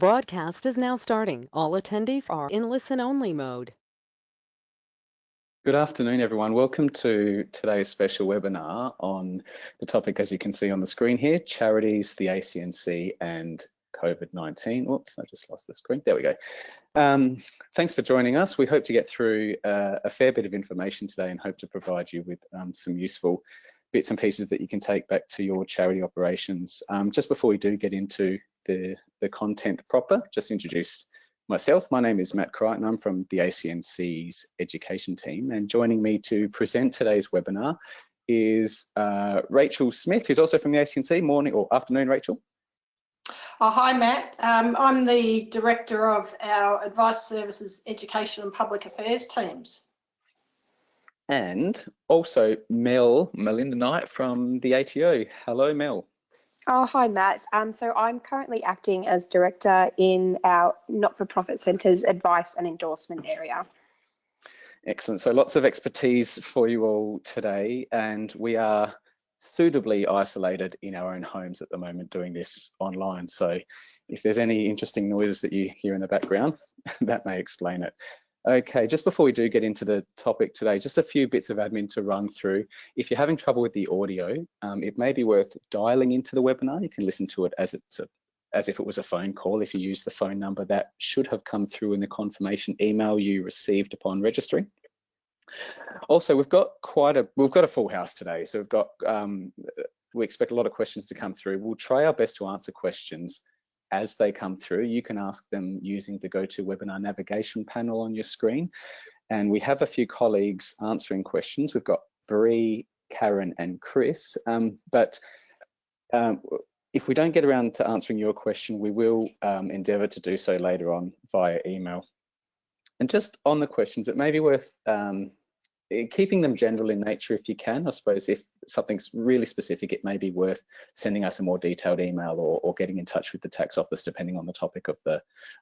Broadcast is now starting. All attendees are in listen-only mode. Good afternoon, everyone. Welcome to today's special webinar on the topic, as you can see on the screen here, charities, the ACNC and COVID-19. Oops, I just lost the screen. There we go. Um, thanks for joining us. We hope to get through uh, a fair bit of information today and hope to provide you with um, some useful bits and pieces that you can take back to your charity operations. Um, just before we do get into the, the content proper, just introduce myself. My name is Matt Crichton. I'm from the ACNC's education team and joining me to present today's webinar is uh, Rachel Smith, who's also from the ACNC. Morning or afternoon, Rachel. Oh, hi, Matt. Um, I'm the Director of our Advice Services Education and Public Affairs teams. And also Mel, Melinda Knight from the ATO. Hello, Mel. Oh, hi, Matt. Um, so I'm currently acting as director in our not-for-profit centres advice and endorsement area. Excellent. So lots of expertise for you all today, and we are suitably isolated in our own homes at the moment doing this online. So if there's any interesting noises that you hear in the background, that may explain it. Okay, just before we do get into the topic today, just a few bits of admin to run through. If you're having trouble with the audio, um, it may be worth dialing into the webinar. You can listen to it as it's a, as if it was a phone call. If you use the phone number that should have come through in the confirmation email you received upon registering. Also, we've got quite a we've got a full house today, so we've got um, we expect a lot of questions to come through. We'll try our best to answer questions as they come through. You can ask them using the GoToWebinar navigation panel on your screen. And we have a few colleagues answering questions. We've got Bree, Karen and Chris, um, but um, if we don't get around to answering your question, we will um, endeavour to do so later on via email. And just on the questions, it may be worth um, keeping them general in nature if you can. I suppose if something's really specific, it may be worth sending us a more detailed email or, or getting in touch with the tax office depending on the topic of the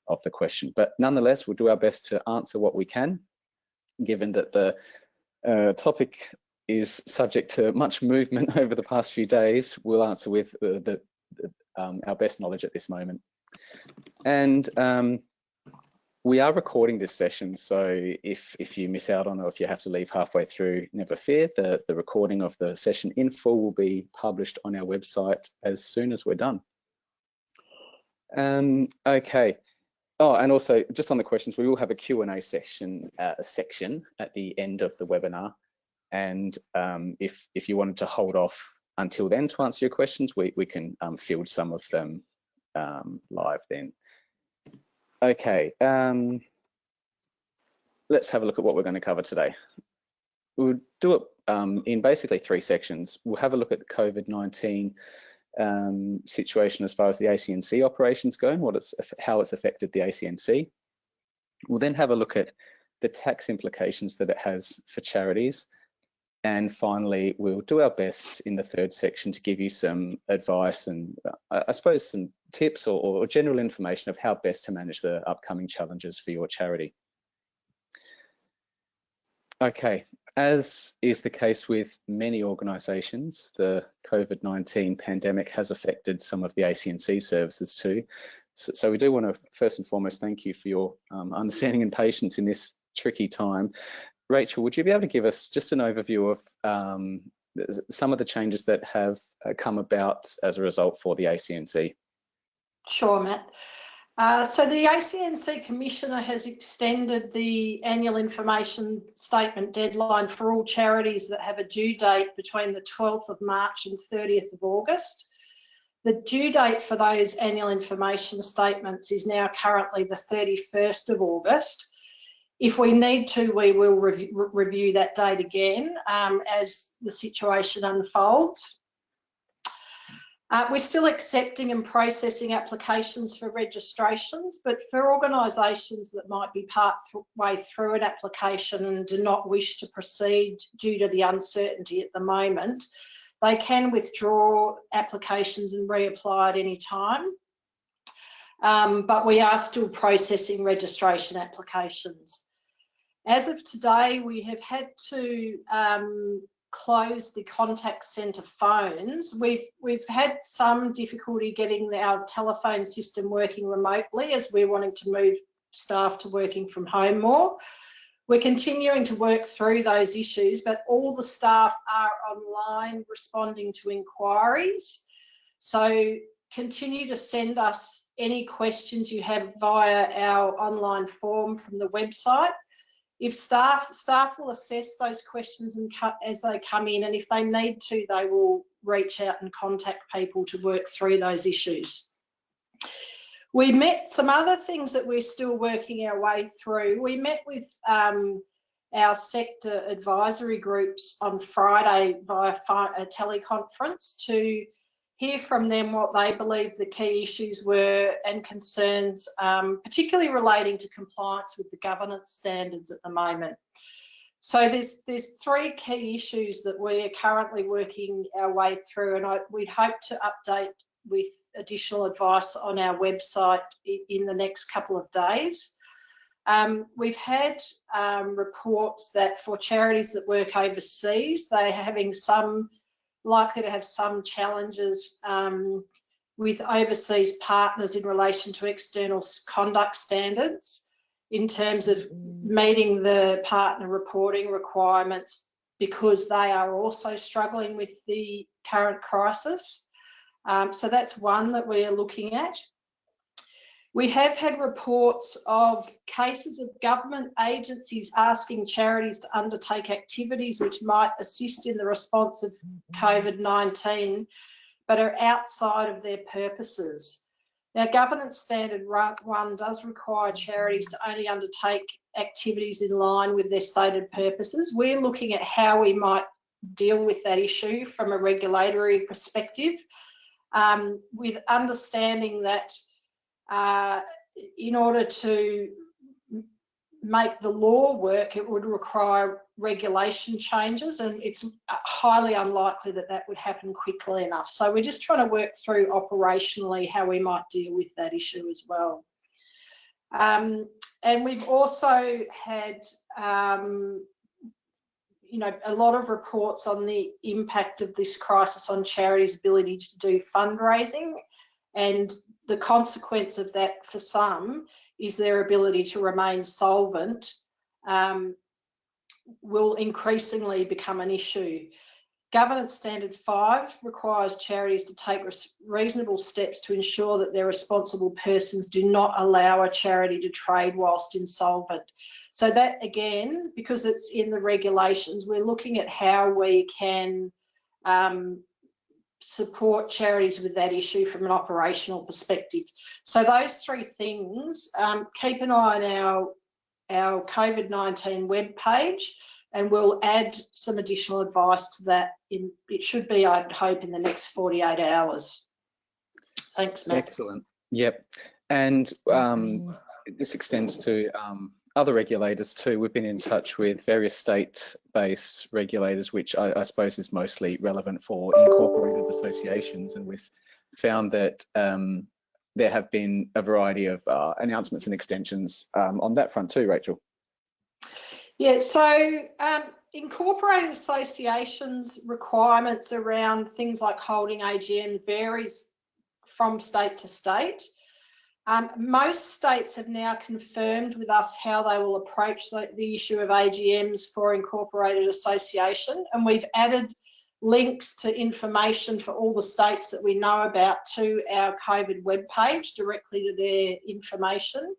of the question. But nonetheless, we'll do our best to answer what we can, given that the uh, topic is subject to much movement over the past few days. We'll answer with uh, the um, our best knowledge at this moment. And um, we are recording this session, so if, if you miss out on or if you have to leave halfway through, never fear, the, the recording of the session in full will be published on our website as soon as we're done. Um, okay. Oh, and also just on the questions, we will have a Q&A section, uh, section at the end of the webinar. And um, if, if you wanted to hold off until then to answer your questions, we, we can um, field some of them um, live then. Okay, um, let's have a look at what we're going to cover today. We'll do it um, in basically three sections. We'll have a look at the COVID-19 um, situation as far as the ACNC operations go and what it's, how it's affected the ACNC. We'll then have a look at the tax implications that it has for charities and finally, we'll do our best in the third section to give you some advice and uh, I suppose some tips or, or, general information of how best to manage the upcoming challenges for your charity. Okay, as is the case with many organisations, the COVID-19 pandemic has affected some of the ACNC services too. So, so, we do want to first and foremost thank you for your um, understanding and patience in this tricky time. Rachel, would you be able to give us just an overview of um, some of the changes that have uh, come about as a result for the ACNC? Sure, Matt. Uh, so the ACNC Commissioner has extended the annual information statement deadline for all charities that have a due date between the 12th of March and 30th of August. The due date for those annual information statements is now currently the 31st of August. If we need to, we will re review that date again um, as the situation unfolds. Uh, we're still accepting and processing applications for registrations, but for organisations that might be part th way through an application and do not wish to proceed due to the uncertainty at the moment, they can withdraw applications and reapply at any time. Um, but we are still processing registration applications. As of today, we have had to um, closed the contact centre phones, we've we've had some difficulty getting our telephone system working remotely as we're wanting to move staff to working from home more. We're continuing to work through those issues, but all the staff are online responding to inquiries. So continue to send us any questions you have via our online form from the website. If staff staff will assess those questions and as they come in, and if they need to, they will reach out and contact people to work through those issues. We met some other things that we're still working our way through. We met with um, our sector advisory groups on Friday via a teleconference to hear from them what they believe the key issues were and concerns, um, particularly relating to compliance with the governance standards at the moment. So there's there's three key issues that we are currently working our way through, and I, we'd hope to update with additional advice on our website in the next couple of days. Um, we've had um, reports that for charities that work overseas, they're having some likely to have some challenges um, with overseas partners in relation to external conduct standards in terms of meeting the partner reporting requirements because they are also struggling with the current crisis. Um, so that's one that we are looking at. We have had reports of cases of government agencies asking charities to undertake activities which might assist in the response of COVID-19, but are outside of their purposes. Now, governance standard one does require charities to only undertake activities in line with their stated purposes. We're looking at how we might deal with that issue from a regulatory perspective, um, with understanding that uh, in order to make the law work, it would require regulation changes, and it's highly unlikely that that would happen quickly enough. So we're just trying to work through operationally how we might deal with that issue as well. Um, and we've also had, um, you know, a lot of reports on the impact of this crisis on charities' ability to do fundraising and the consequence of that for some is their ability to remain solvent um, will increasingly become an issue. Governance Standard 5 requires charities to take reasonable steps to ensure that their responsible persons do not allow a charity to trade whilst insolvent. So that again, because it's in the regulations, we're looking at how we can um, support charities with that issue from an operational perspective. So those three things, um, keep an eye on our, our COVID-19 web page and we'll add some additional advice to that. In It should be, I'd hope, in the next 48 hours. Thanks, Matt. Excellent. Yep. And um, this extends to um, other regulators too. We've been in touch with various state-based regulators, which I, I, suppose is mostly relevant for incorporated associations, and we've found that um, there have been a variety of uh, announcements and extensions um, on that front too, Rachel. Yeah, so um, incorporated associations requirements around things like holding AGM varies from state to state. Um, most states have now confirmed with us how they will approach the, the, issue of AGMs for incorporated association, and we've added links to information for all the states that we know about to our COVID webpage directly to their information.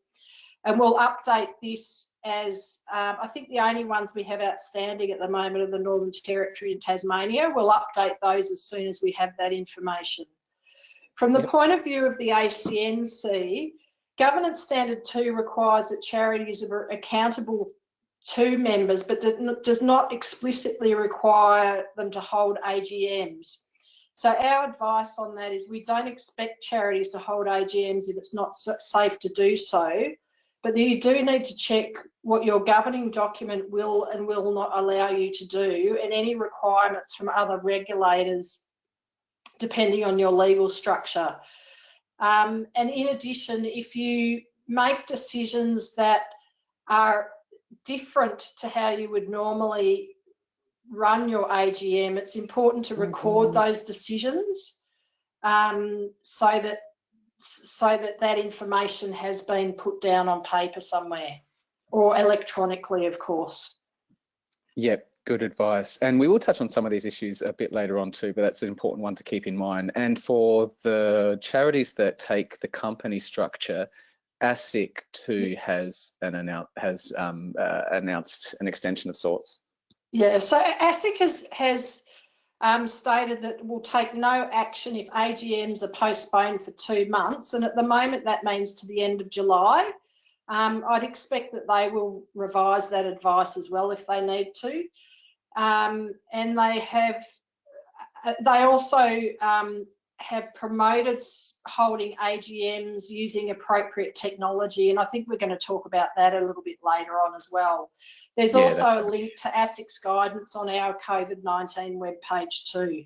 And we'll update this as um, I think the only ones we have outstanding at the moment are the Northern Territory and Tasmania. We'll update those as soon as we have that information. From the point of view of the ACNC, Governance Standard 2 requires that charities are accountable to members, but does not explicitly require them to hold AGMs. So our advice on that is we don't expect charities to hold AGMs if it's not safe to do so, but you do need to check what your governing document will and will not allow you to do and any requirements from other regulators depending on your legal structure. Um, and in addition, if you make decisions that are different to how you would normally run your AGM, it's important to record those decisions um, so that so that that information has been put down on paper somewhere or electronically, of course. Yep, good advice. And we will touch on some of these issues a bit later on too, but that's an important one to keep in mind. And for the charities that take the company structure, ASIC too has an annou has um, uh, announced an extension of sorts. Yeah, so ASIC has has um, stated that will take no action if AGMs are postponed for two months, and at the moment that means to the end of July. Um, I'd expect that they will revise that advice as well if they need to, um, and they have. Uh, they also um, have promoted holding AGMs using appropriate technology, and I think we're going to talk about that a little bit later on as well. There's yeah, also a link to ASIC's guidance on our COVID-19 webpage too.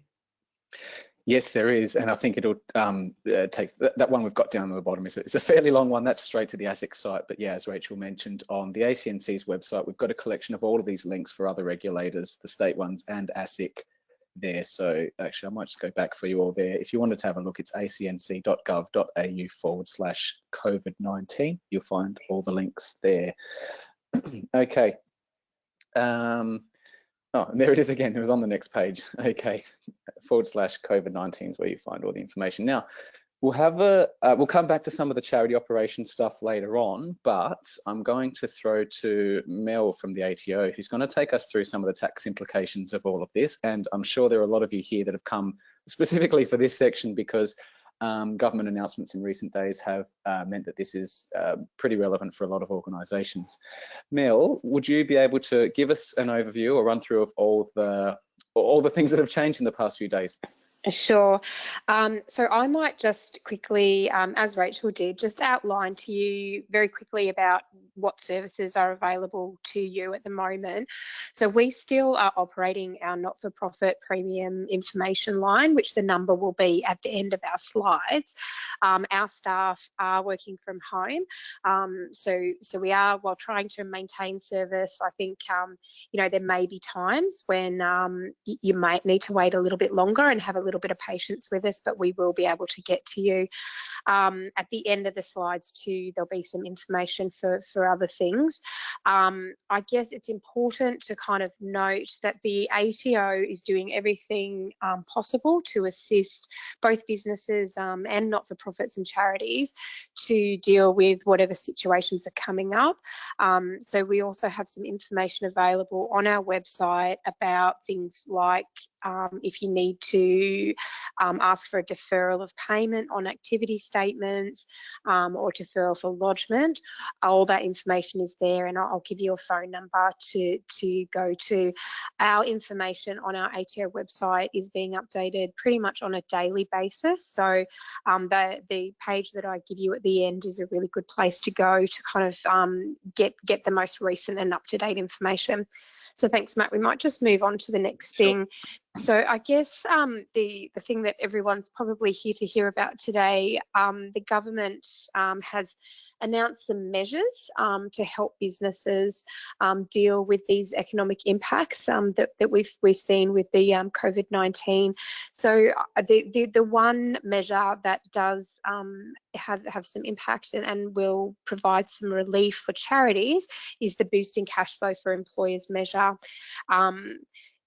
Yes, there is, and I think it'll um, uh, take that, that, one we've got down at the bottom. Is it's a fairly long one. That's straight to the ASIC site, but yeah, as Rachel mentioned, on the ACNC's website, we've got a collection of all of these links for other regulators, the state ones, and ASIC there. So actually, I might just go back for you all there. If you wanted to have a look, it's acnc.gov.au forward slash COVID-19. You'll find all the links there. okay. Um, oh, and there it is again. It was on the next page. Okay, forward slash COVID-19 is where you find all the information. Now, We'll have a, uh, we'll come back to some of the charity operation stuff later on, but I'm going to throw to Mel from the ATO, who's going to take us through some of the tax implications of all of this. And I'm sure there are a lot of you here that have come specifically for this section because um, government announcements in recent days have uh, meant that this is uh, pretty relevant for a lot of organisations. Mel, would you be able to give us an overview or run through of all the all the things that have changed in the past few days? Sure. Um, so I might just quickly, um, as Rachel did, just outline to you very quickly about what services are available to you at the moment. So we still are operating our not-for-profit premium information line, which the number will be at the end of our slides. Um, our staff are working from home. Um, so, so we are, while trying to maintain service, I think, um, you know, there may be times when um, you might need to wait a little bit longer and have a little little bit of patience with us, but we will be able to get to you. Um, at the end of the slides too, there'll be some information for, for other things. Um, I guess it's important to kind of note that the ATO is doing everything um, possible to assist both businesses um, and not-for-profits and charities to deal with whatever situations are coming up. Um, so we also have some information available on our website about things like um, if you need to um, ask for a deferral of payment on activity statements um, or deferral for lodgement, all that information is there and I'll give you a phone number to, to go to. Our information on our ATO website is being updated pretty much on a daily basis. So um, the, the page that I give you at the end is a really good place to go to kind of um, get, get the most recent and up-to-date information. So thanks, Matt. We might just move on to the next thing. So I guess um, the, the thing that everyone's probably here to hear about today, um, the government um, has announced some measures um, to help businesses um, deal with these economic impacts um, that, that we've, we've seen with the COVID-19. So uh, the, the, the, one measure that does have, have some impact and, and will provide some relief for charities is the boosting cash flow for employers measure.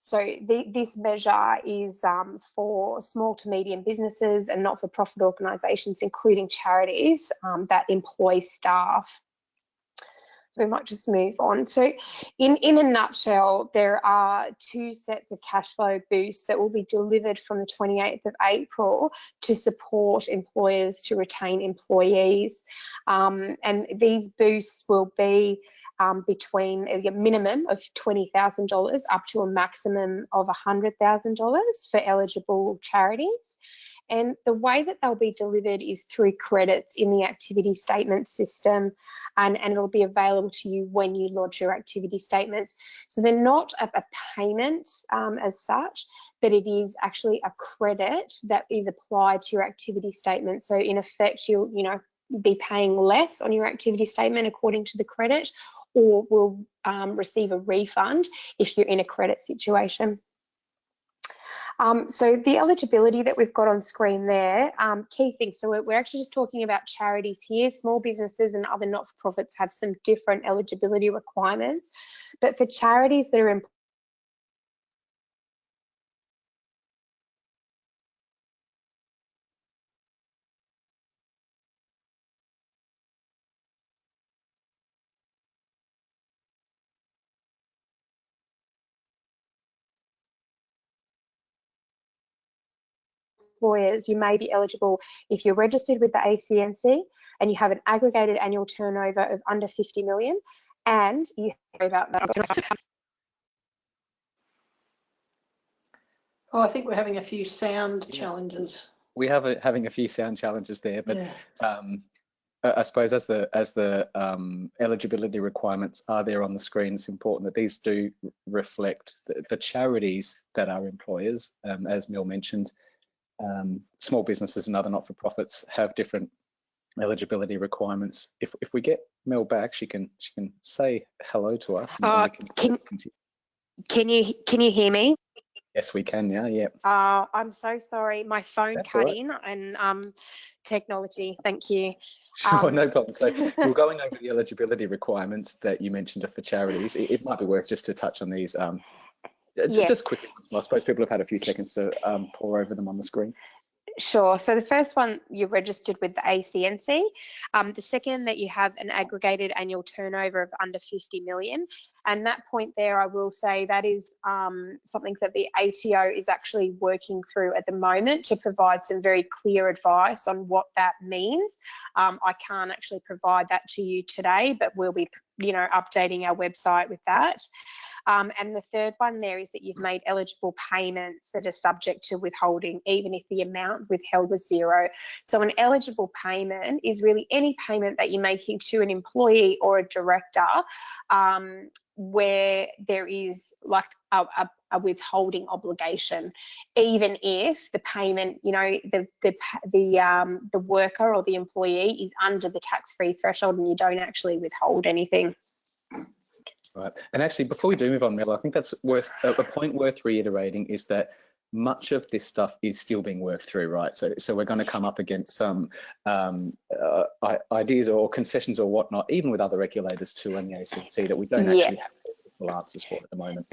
So the, this measure is um, for small to medium businesses and not-for-profit organisations, including charities um, that employ staff. So we might just move on. So in, in a nutshell, there are two sets of cash flow boosts that will be delivered from the 28th of April to support employers to retain employees. Um, and these boosts will be um, between a minimum of $20,000 up to a maximum of $100,000 for eligible charities. And the way that they'll be delivered is through credits in the activity statement system, and, and it'll be available to you when you lodge your activity statements. So they're not a, a payment um, as such, but it is actually a credit that is applied to your activity statement. So in effect, you'll, you know, be paying less on your activity statement according to the credit, or will um, receive a refund if you're in a credit situation. Um, so the eligibility that we've got on screen there, um, key things. So we're, actually just talking about charities here. Small businesses and other not-for-profits have some different eligibility requirements. But for charities that are employers, you may be eligible if you're registered with the ACNC and you have an aggregated annual turnover of under 50 million and you about that. Oh, I think we're having a few sound challenges. We have a, having a few sound challenges there, but yeah. um, I suppose as the as the um, eligibility requirements are there on the screen, it's important that these do reflect the, the charities that are employers, um, as Mel mentioned, um, small businesses and other not-for-profits have different eligibility requirements. If if we get Mel back, she can she can say hello to us. Uh, can, can you can you hear me? Yes, we can now. Yeah. Uh, I'm so sorry. My phone That's cut right. in and um, technology. Thank you. Sure, um, no problem. So we're going over the eligibility requirements that you mentioned for charities. It, it might be worth just to touch on these um, yeah. Just quickly, I suppose people have had a few seconds to um, pore over them on the screen. Sure. So the first one, you're registered with the ACNC. Um, the second, that you have an aggregated annual turnover of under 50 million. And that point there, I will say that is um, something that the ATO is actually working through at the moment to provide some very clear advice on what that means. Um, I can't actually provide that to you today, but we'll be, you know, updating our website with that. Um, and the third one there is that you've made eligible payments that are subject to withholding, even if the amount withheld was zero. So an eligible payment is really any payment that you're making to an employee or a director um, where there is like a, a, a, withholding obligation, even if the payment, you know, the the the um, the worker or the employee is under the tax-free threshold and you don't actually withhold anything. Right. And actually, before we do move on, Mel, I think that's worth a point worth reiterating is that much of this stuff is still being worked through, right? So, so we're going to come up against some um, uh, ideas or concessions or whatnot, even with other regulators too and the ACNC that we don't actually have answers for at the moment.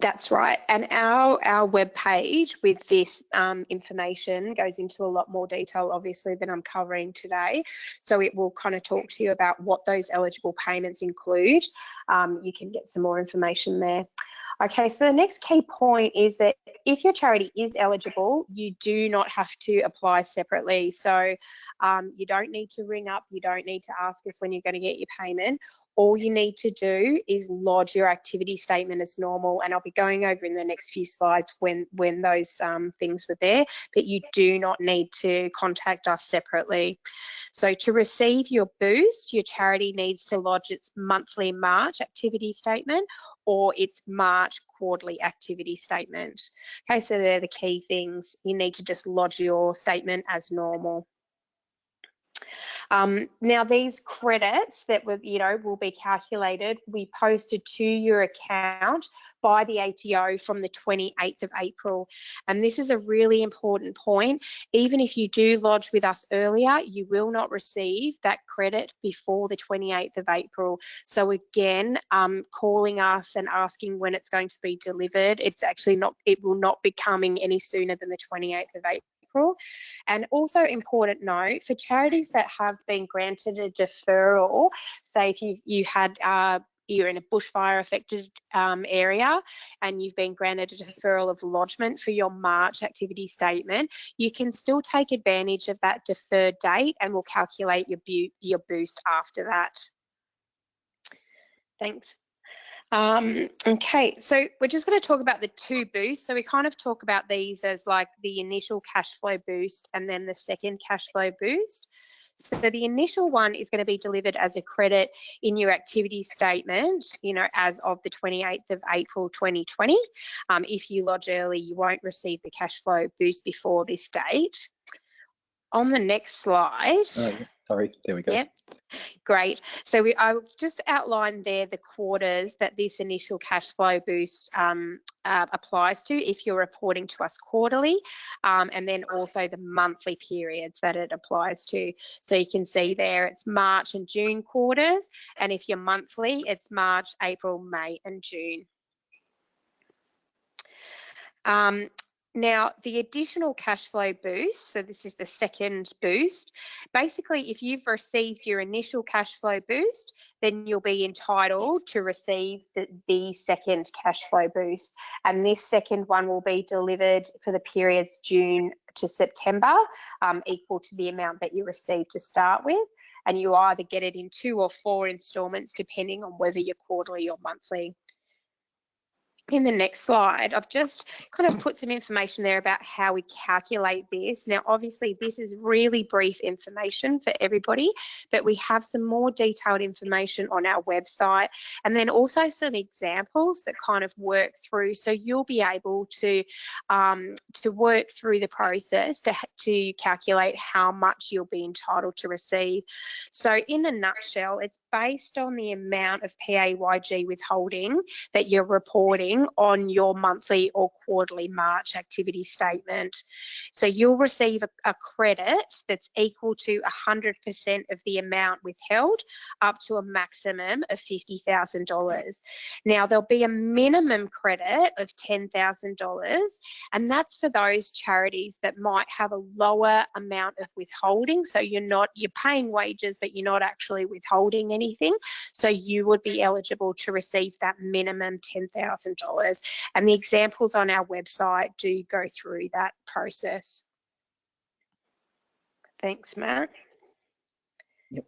That's right. And our, our web page with this um, information goes into a lot more detail, obviously, than I'm covering today. So it will kind of talk to you about what those eligible payments include. Um, you can get some more information there. Okay, so the next key point is that if your charity is eligible, you do not have to apply separately. So um, you don't need to ring up, you don't need to ask us when you're going to get your payment all you need to do is lodge your activity statement as normal and I'll be going over in the next few slides when when those um, things were there but you do not need to contact us separately. So to receive your boost your charity needs to lodge its monthly March activity statement or its March quarterly activity statement. Okay so they're the key things. You need to just lodge your statement as normal um, now these credits that will, you know, will be calculated, we posted to your account by the ATO from the 28th of April. And this is a really important point. Even if you do lodge with us earlier, you will not receive that credit before the 28th of April. So again, um, calling us and asking when it's going to be delivered, it's actually not, it will not be coming any sooner than the 28th of April. April. And also important note, for charities that have been granted a deferral, say if you you had uh, you're in a bushfire affected um, area and you've been granted a deferral of lodgement for your March activity statement, you can still take advantage of that deferred date and we'll calculate your, your boost after that. Thanks. Um, okay, so we're just going to talk about the two boosts. So we kind of talk about these as like the initial cash flow boost and then the second cash flow boost. So the initial one is going to be delivered as a credit in your activity statement, you know, as of the 28th of April 2020. Um, if you lodge early, you won't receive the cash flow boost before this date. On the next slide. Uh, Sorry, there we go. Yep. Great. So we I just outlined there the quarters that this initial cash flow boost um, uh, applies to if you're reporting to us quarterly, um, and then also the monthly periods that it applies to. So you can see there it's March and June quarters, and if you're monthly, it's March, April, May, and June. Um, now, the additional cash flow boost, so this is the second boost. Basically, if you've received your initial cash flow boost, then you'll be entitled to receive the, the second cash flow boost. And this second one will be delivered for the periods June to September, um, equal to the amount that you received to start with. And you either get it in two or four instalments, depending on whether you're quarterly or monthly in the next slide, I've just kind of put some information there about how we calculate this. Now, obviously, this is really brief information for everybody, but we have some more detailed information on our website and then also some examples that kind of work through. So you'll be able to, um, to work through the process to, to calculate how much you'll be entitled to receive. So in a nutshell, it's based on the amount of PAYG withholding that you're reporting on your monthly or quarterly March activity statement. So you'll receive a, a credit that's equal to 100% of the amount withheld up to a maximum of $50,000. Now there'll be a minimum credit of $10,000 and that's for those charities that might have a lower amount of withholding. So you're not, you're paying wages, but you're not actually withholding anything. So you would be eligible to receive that minimum $10,000 dollars And the examples on our website do go through that process. Thanks, Matt. Yep.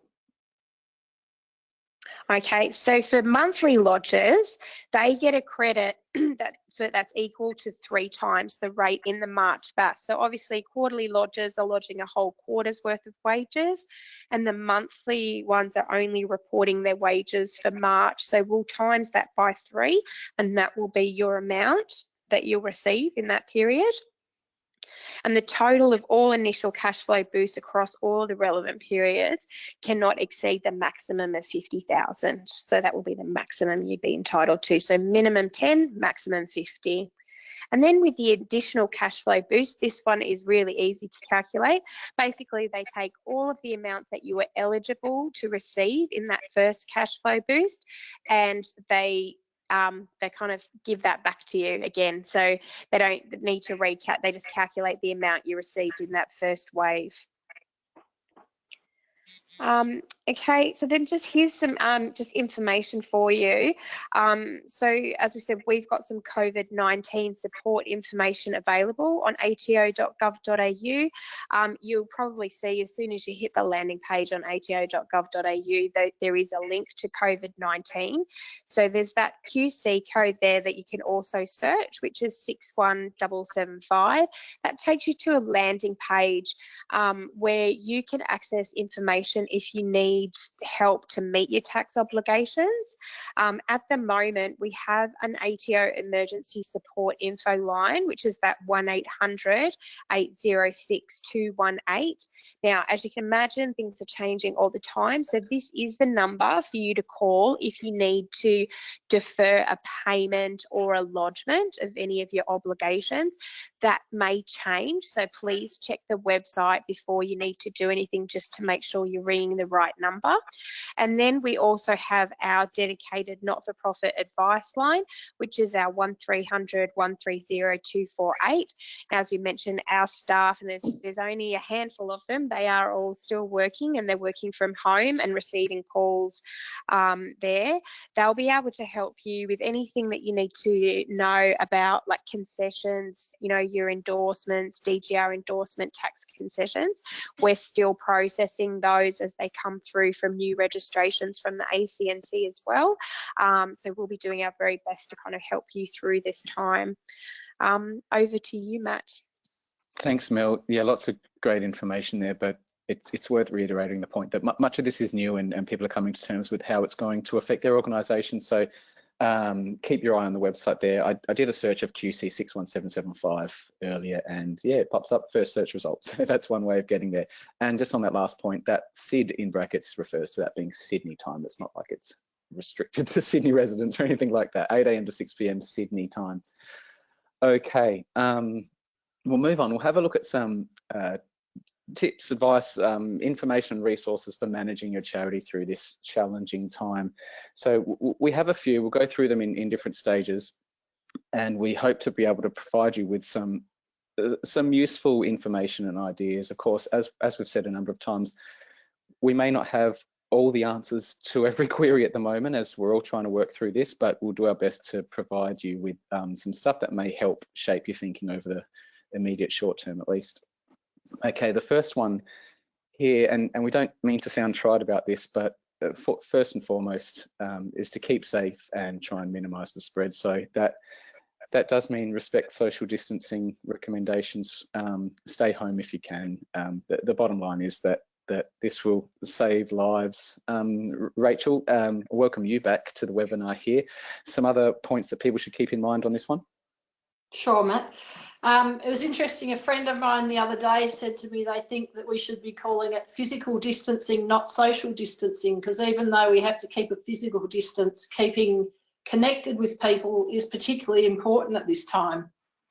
Okay, so for monthly lodgers, they get a credit that for, that's equal to three times the rate in the March BAS. So obviously quarterly lodgers are lodging a whole quarter's worth of wages and the monthly ones are only reporting their wages for March. So we'll times that by three and that will be your amount that you'll receive in that period. And the total of all initial cash flow boosts across all the relevant periods cannot exceed the maximum of 50,000. So that will be the maximum you'd be entitled to. So minimum 10, maximum 50. And then with the additional cash flow boost, this one is really easy to calculate. Basically, they take all of the amounts that you were eligible to receive in that first cash flow boost and they um, they kind of give that back to you again. So they don't need to recap, they just calculate the amount you received in that first wave. Um, okay, so then just here's some um, just information for you. Um, so as we said, we've got some COVID-19 support information available on ato.gov.au. Um, you'll probably see as soon as you hit the landing page on ato.gov.au that there is a link to COVID-19. So there's that QC code there that you can also search, which is 61775. That takes you to a landing page um, where you can access information if you need help to meet your tax obligations. Um, at the moment, we have an ATO emergency support info line, which is that 1800 806 218. Now, as you can imagine, things are changing all the time. So this is the number for you to call if you need to defer a payment or a lodgement of any of your obligations. That may change. So please check the website before you need to do anything just to make sure you're ringing the right number. And then we also have our dedicated not-for-profit advice line, which is our 1300 130 248. As you mentioned, our staff, and there's, there's only a handful of them, they are all still working and they're working from home and receiving calls um, there. They'll be able to help you with anything that you need to know about like concessions, you know, your endorsements, DGR endorsement tax concessions. We're still processing those as they come through from new registrations from the ACNC as well. Um, so we'll be doing our very best to kind of help you through this time. Um, over to you, Matt. Thanks, Mel. Yeah, lots of great information there, but it's, it's worth reiterating the point that much of this is new and, and people are coming to terms with how it's going to affect their organisation. So um, keep your eye on the website there. I, I did a search of QC61775 earlier and yeah, it pops up first search results. So that's one way of getting there. And just on that last point, that SID in brackets refers to that being Sydney time. It's not like it's restricted to Sydney residents or anything like that. 8 a.m. to 6 p.m. Sydney time. Okay, um, we'll move on. We'll have a look at some uh, tips, advice, um, information, resources for managing your charity through this challenging time. So we have a few, we'll go through them in, in different stages and we hope to be able to provide you with some uh, some useful information and ideas. Of course, as, as we've said a number of times, we may not have all the answers to every query at the moment as we're all trying to work through this, but we'll do our best to provide you with um, some stuff that may help shape your thinking over the immediate short term at least. Okay, the first one here, and, and we don't mean to sound trite about this, but uh, for, first and foremost um, is to keep safe and try and minimize the spread. So that that does mean respect social distancing recommendations, um, stay home if you can. Um, the, the, bottom line is that that this will save lives. Um, Rachel, um, welcome you back to the webinar here. Some other points that people should keep in mind on this one? Sure, Matt. Um, it was interesting. A friend of mine the other day said to me they think that we should be calling it physical distancing, not social distancing, because even though we have to keep a physical distance, keeping connected with people is particularly important at this time.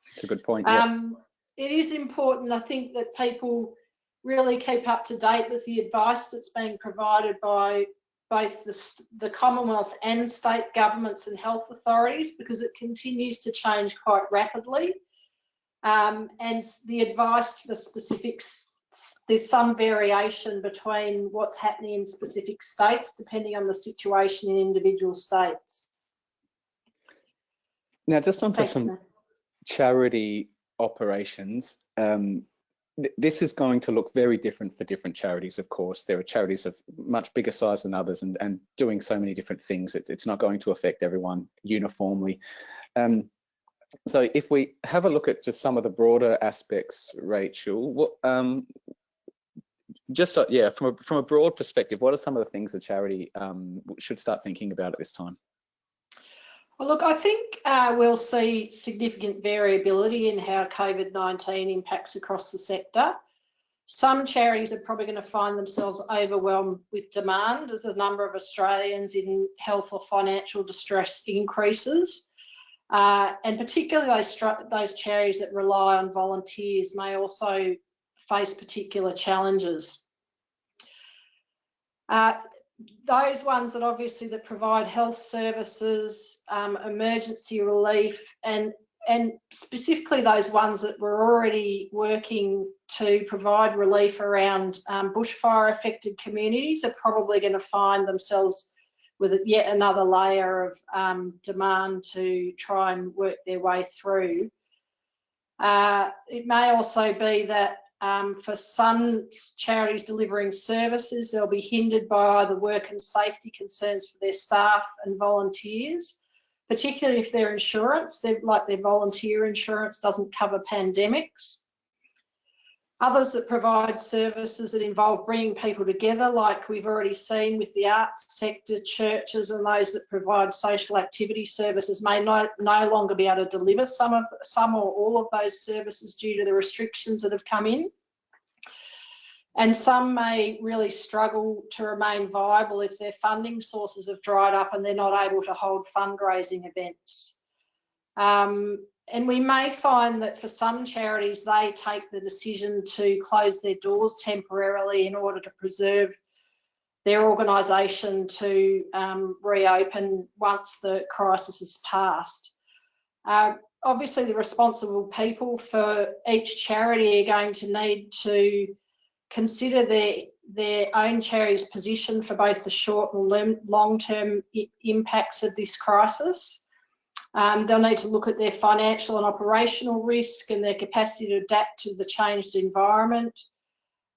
That's a good point. Yeah. Um, it is important, I think, that people really keep up to date with the advice that's being provided by both the, the Commonwealth and state governments and health authorities because it continues to change quite rapidly. Um, and the advice for specifics, there's some variation between what's happening in specific states depending on the situation in individual states. Now, just onto Thanks, some charity operations. Um, th this is going to look very different for different charities, of course. There are charities of much bigger size than others and, and doing so many different things. It, it's not going to affect everyone uniformly. Um, so if we have a look at just some of the broader aspects, Rachel, what, um, just uh, yeah, from a, from a broad perspective, what are some of the things a charity um, should start thinking about at this time? Well, look, I think uh, we'll see significant variability in how COVID-19 impacts across the sector. Some charities are probably going to find themselves overwhelmed with demand as the number of Australians in health or financial distress increases. Uh, and particularly those, those charities that rely on volunteers may also face particular challenges. Uh, those ones that obviously that provide health services, um, emergency relief, and and specifically those ones that were already working to provide relief around um, bushfire affected communities are probably going to find themselves with yet another layer of um, demand to try and work their way through. Uh, it may also be that um, for some charities delivering services, they'll be hindered by either work and safety concerns for their staff and volunteers, particularly if their insurance, like their volunteer insurance, doesn't cover pandemics. Others that provide services that involve bringing people together, like we've already seen with the arts sector, churches and those that provide social activity services may no, no longer be able to deliver some of some or all of those services due to the restrictions that have come in. And some may really struggle to remain viable if their funding sources have dried up and they're not able to hold fundraising events. Um, and we may find that for some charities, they take the decision to close their doors temporarily in order to preserve their organisation to um, reopen once the crisis has passed. Uh, obviously, the responsible people for each charity are going to need to consider their their own charity's position for both the short and long-term impacts of this crisis. Um, they'll need to look at their financial and operational risk and their capacity to adapt to the changed environment.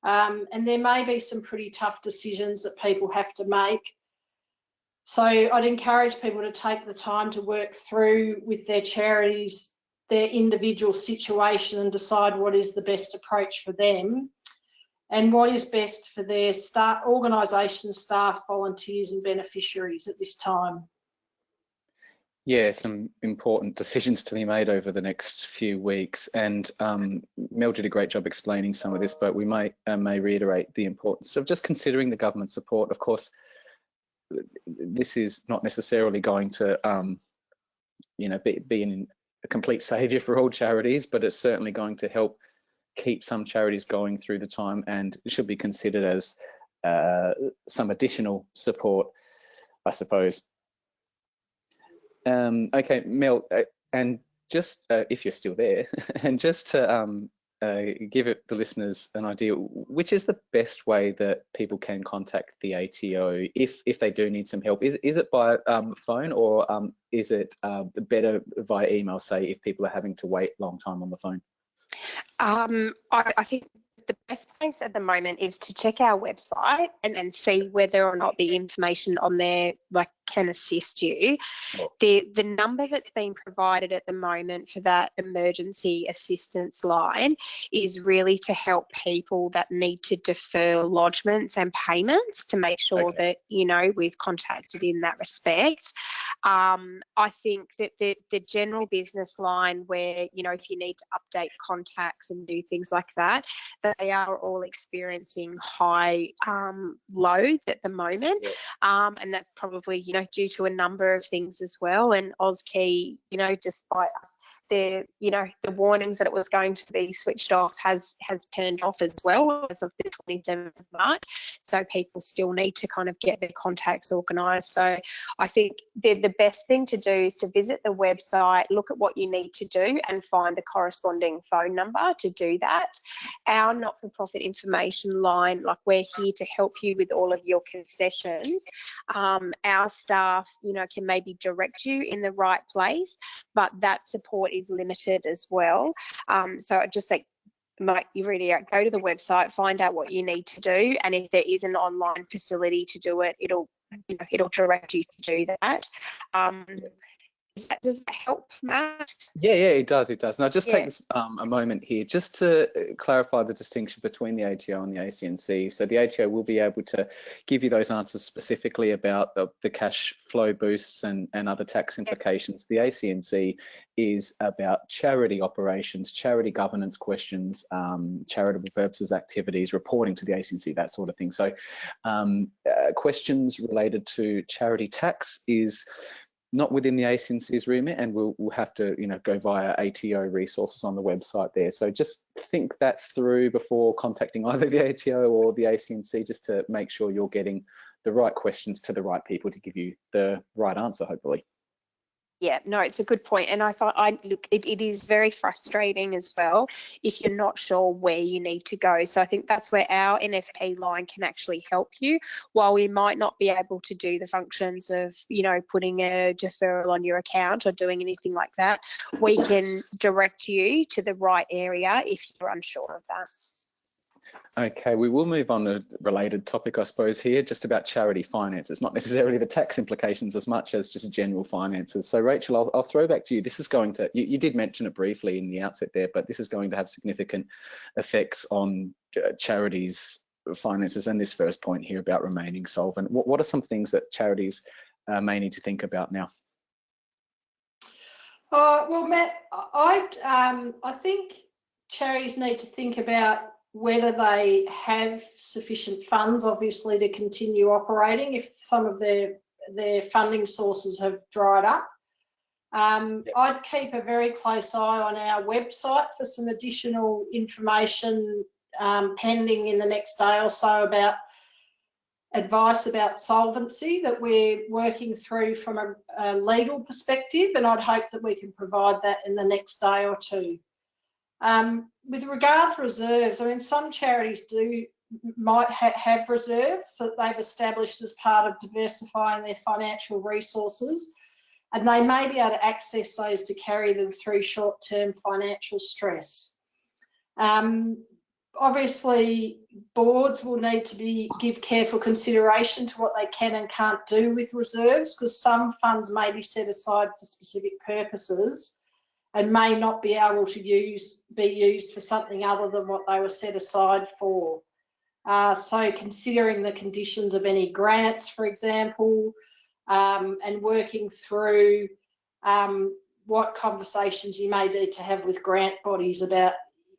Um, and there may be some pretty tough decisions that people have to make. So I'd encourage people to take the time to work through with their charities, their individual situation and decide what is the best approach for them and what is best for their staff, organisation, staff, volunteers and beneficiaries at this time. Yeah, some important decisions to be made over the next few weeks. And um, Mel did a great job explaining some of this, but we might uh, may reiterate the importance of just considering the government support. Of course, this is not necessarily going to, um, you know, be, be a complete savior for all charities, but it's certainly going to help keep some charities going through the time and should be considered as uh, some additional support, I suppose. Um, okay, Mel, uh, and just uh, if you're still there, and just to um, uh, give it, the listeners an idea, which is the best way that people can contact the ATO if if they do need some help? Is is it by um, phone or um, is it uh, better via email? Say if people are having to wait long time on the phone. Um, I, I think the best place at the moment is to check our website and, and see whether or not the information on there like can assist you. The the number that's been provided at the moment for that emergency assistance line is really to help people that need to defer lodgements and payments to make sure okay. that you know we've contacted in that respect. Um, I think that the the general business line where you know if you need to update contacts and do things like that, they are all experiencing high um, loads at the moment, yeah. um, and that's probably you know due to a number of things as well. And AUSkey, you know, despite the you know the warnings that it was going to be switched off has has turned off as well as of the 27th of March. So people still need to kind of get their contacts organised. So I think the the best thing to do is to visit the website, look at what you need to do, and find the corresponding phone number to do that. Our not-for-profit information line, like we're here to help you with all of your concessions. Um, our staff, you know, can maybe direct you in the right place, but that support is limited as well. Um, so I just like might you really go to the website, find out what you need to do, and if there is an online facility to do it, it'll you know it'll direct you to do that. Um, does that help, Matt? Yeah, yeah, it does. It does. And I'll just yeah. take this, um, a moment here just to uh, clarify the distinction between the ATO and the ACNC. So the ATO will be able to give you those answers specifically about the, the cash flow boosts and, and other tax implications. The ACNC is about charity operations, charity governance questions, um, charitable purposes activities, reporting to the ACNC, that sort of thing. So um, uh, questions related to charity tax is not within the ACNC's remit and we'll, we'll have to you know go via ATO resources on the website there. So just think that through before contacting either the ATO or the ACNC just to make sure you're getting the right questions to the right people to give you the right answer hopefully yeah no it's a good point and i thought i look it, it is very frustrating as well if you're not sure where you need to go so i think that's where our nfp line can actually help you. While we might not be able to do the functions of you know putting a deferral on your account or doing anything like that we can direct you to the right area if you're unsure of that Okay, we will move on to a related topic, I suppose, here, just about charity finances, not necessarily the tax implications as much as just general finances. So Rachel, I'll, I'll throw back to you. This is going to, you, you, did mention it briefly in the outset there, but this is going to have significant effects on uh, charities finances and this first point here about remaining solvent. What, what are some things that charities uh, may need to think about now? Uh, well, Matt, I, um, I think charities need to think about whether they have sufficient funds, obviously, to continue operating if some of their their funding sources have dried up. Um, yep. I'd keep a very close eye on our website for some additional information um, pending in the next day or so about advice about solvency that we're working through from a, a legal perspective, and I'd hope that we can provide that in the next day or two. Um, with regard to reserves, I mean, some charities do might ha have reserves that they've established as part of diversifying their financial resources, and they may be able to access those to carry them through short-term financial stress. Um, obviously, boards will need to be give careful consideration to what they can and can't do with reserves, because some funds may be set aside for specific purposes and may not be able to use be used for something other than what they were set aside for. Uh, so considering the conditions of any grants, for example, um, and working through um, what conversations you may need to have with grant bodies about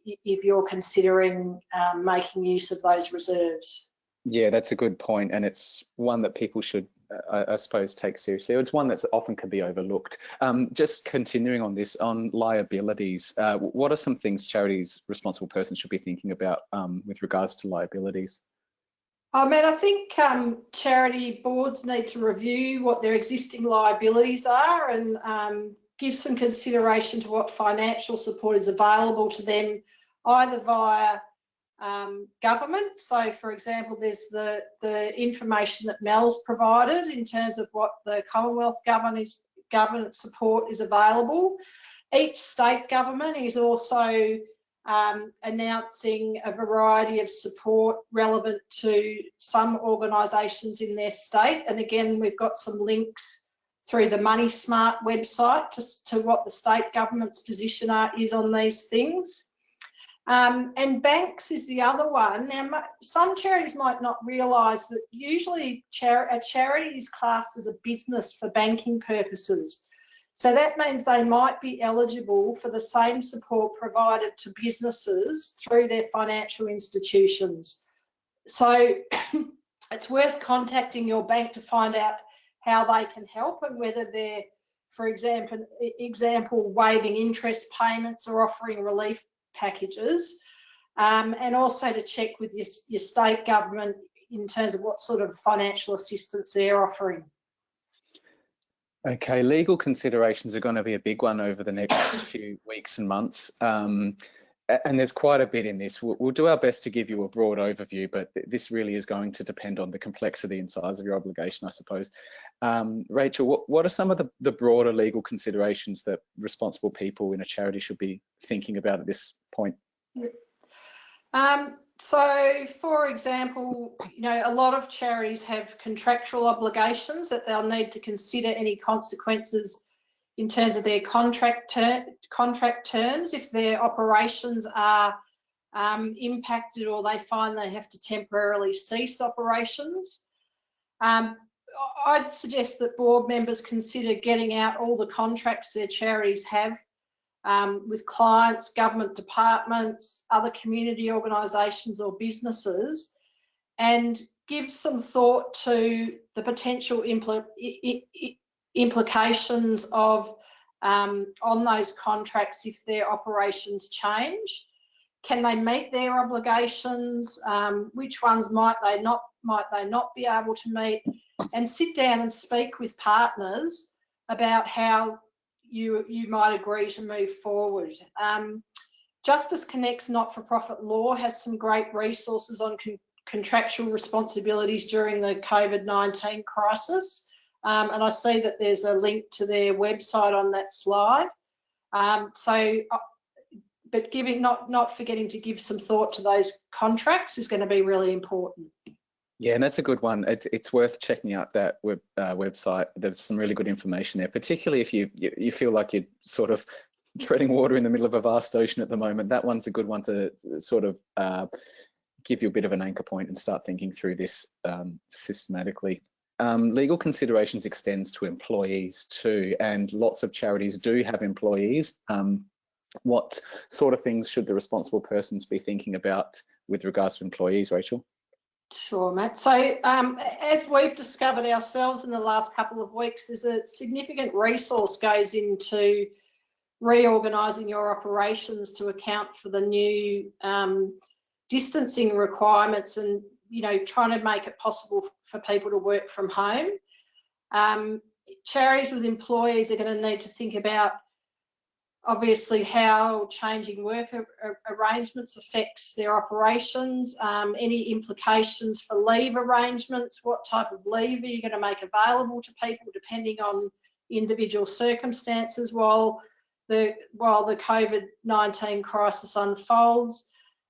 if you're considering um, making use of those reserves. Yeah, that's a good point, and it's one that people should, uh, I suppose, take seriously. It's one that often can be overlooked. Um, just continuing on this, on liabilities, uh, what are some things charities responsible persons should be thinking about um, with regards to liabilities? I mean, I think um, charity boards need to review what their existing liabilities are and um, give some consideration to what financial support is available to them, either via um, government. So, for example, there's the, the information that Mel's provided in terms of what the Commonwealth government, government support is available. Each state government is also um, announcing a variety of support relevant to some organisations in their state. And again, we've got some links through the Money Smart website to, to what the state government's position are, is on these things. Um, and banks is the other one. Now, some charities might not realise that usually char a charity is classed as a business for banking purposes. So that means they might be eligible for the same support provided to businesses through their financial institutions. So it's worth contacting your bank to find out how they can help and whether they're, for example, example waiving interest payments or offering relief packages, um, and also to check with your, your state government in terms of what sort of financial assistance they're offering. Okay, legal considerations are going to be a big one over the next few weeks and months. Um, and there's quite a bit in this. We'll, we'll, do our best to give you a broad overview, but th this really is going to depend on the complexity and size of your obligation, I suppose. Um, Rachel, what, what are some of the, the broader legal considerations that responsible people in a charity should be thinking about at this point? Um, so, for example, you know, a lot of charities have contractual obligations that they'll need to consider any consequences in terms of their contract ter contract terms if their operations are um, impacted or they find they have to temporarily cease operations. Um, I'd suggest that board members consider getting out all the contracts their charities have um, with clients, government departments, other community organisations or businesses and give some thought to the potential impl implications of um, on those contracts if their operations change. Can they meet their obligations? Um, which ones might they not might they not be able to meet? And sit down and speak with partners about how you you might agree to move forward. Um, Justice Connects not-for-profit law has some great resources on con contractual responsibilities during the COVID-19 crisis. Um, and I see that there's a link to their website on that slide. Um, so, uh, but giving not not forgetting to give some thought to those contracts is going to be really important. Yeah, and that's a good one. It, it's worth checking out that web, uh, website. There's some really good information there, particularly if you, you, you feel like you're sort of treading water in the middle of a vast ocean at the moment. That one's a good one to sort of uh, give you a bit of an anchor point and start thinking through this um, systematically. Um, legal considerations extends to employees too, and lots of charities do have employees. Um, what sort of things should the responsible persons be thinking about with regards to employees, Rachel? Sure, Matt. So um, as we've discovered ourselves in the last couple of weeks, there's a significant resource goes into reorganising your operations to account for the new um, distancing requirements and you know, trying to make it possible for people to work from home. Um, charities with employees are going to need to think about obviously how changing work arrangements affects their operations, um, any implications for leave arrangements, what type of leave are you going to make available to people depending on individual circumstances while the while the COVID-19 crisis unfolds.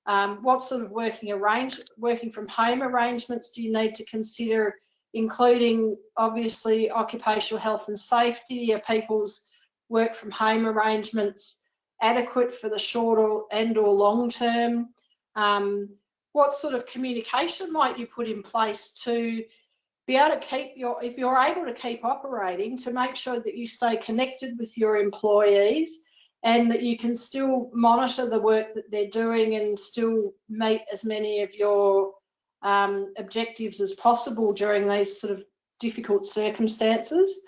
Um, what sort of working arrange working from home arrangements do you need to consider, including obviously occupational health and safety? Are people's work from home arrangements adequate for the short or, and or long term? Um, what sort of communication might you put in place to be able to keep your, if you're able to keep operating, to make sure that you stay connected with your employees and that you can still monitor the work that they're doing and still meet as many of your um, objectives as possible during these sort of difficult circumstances.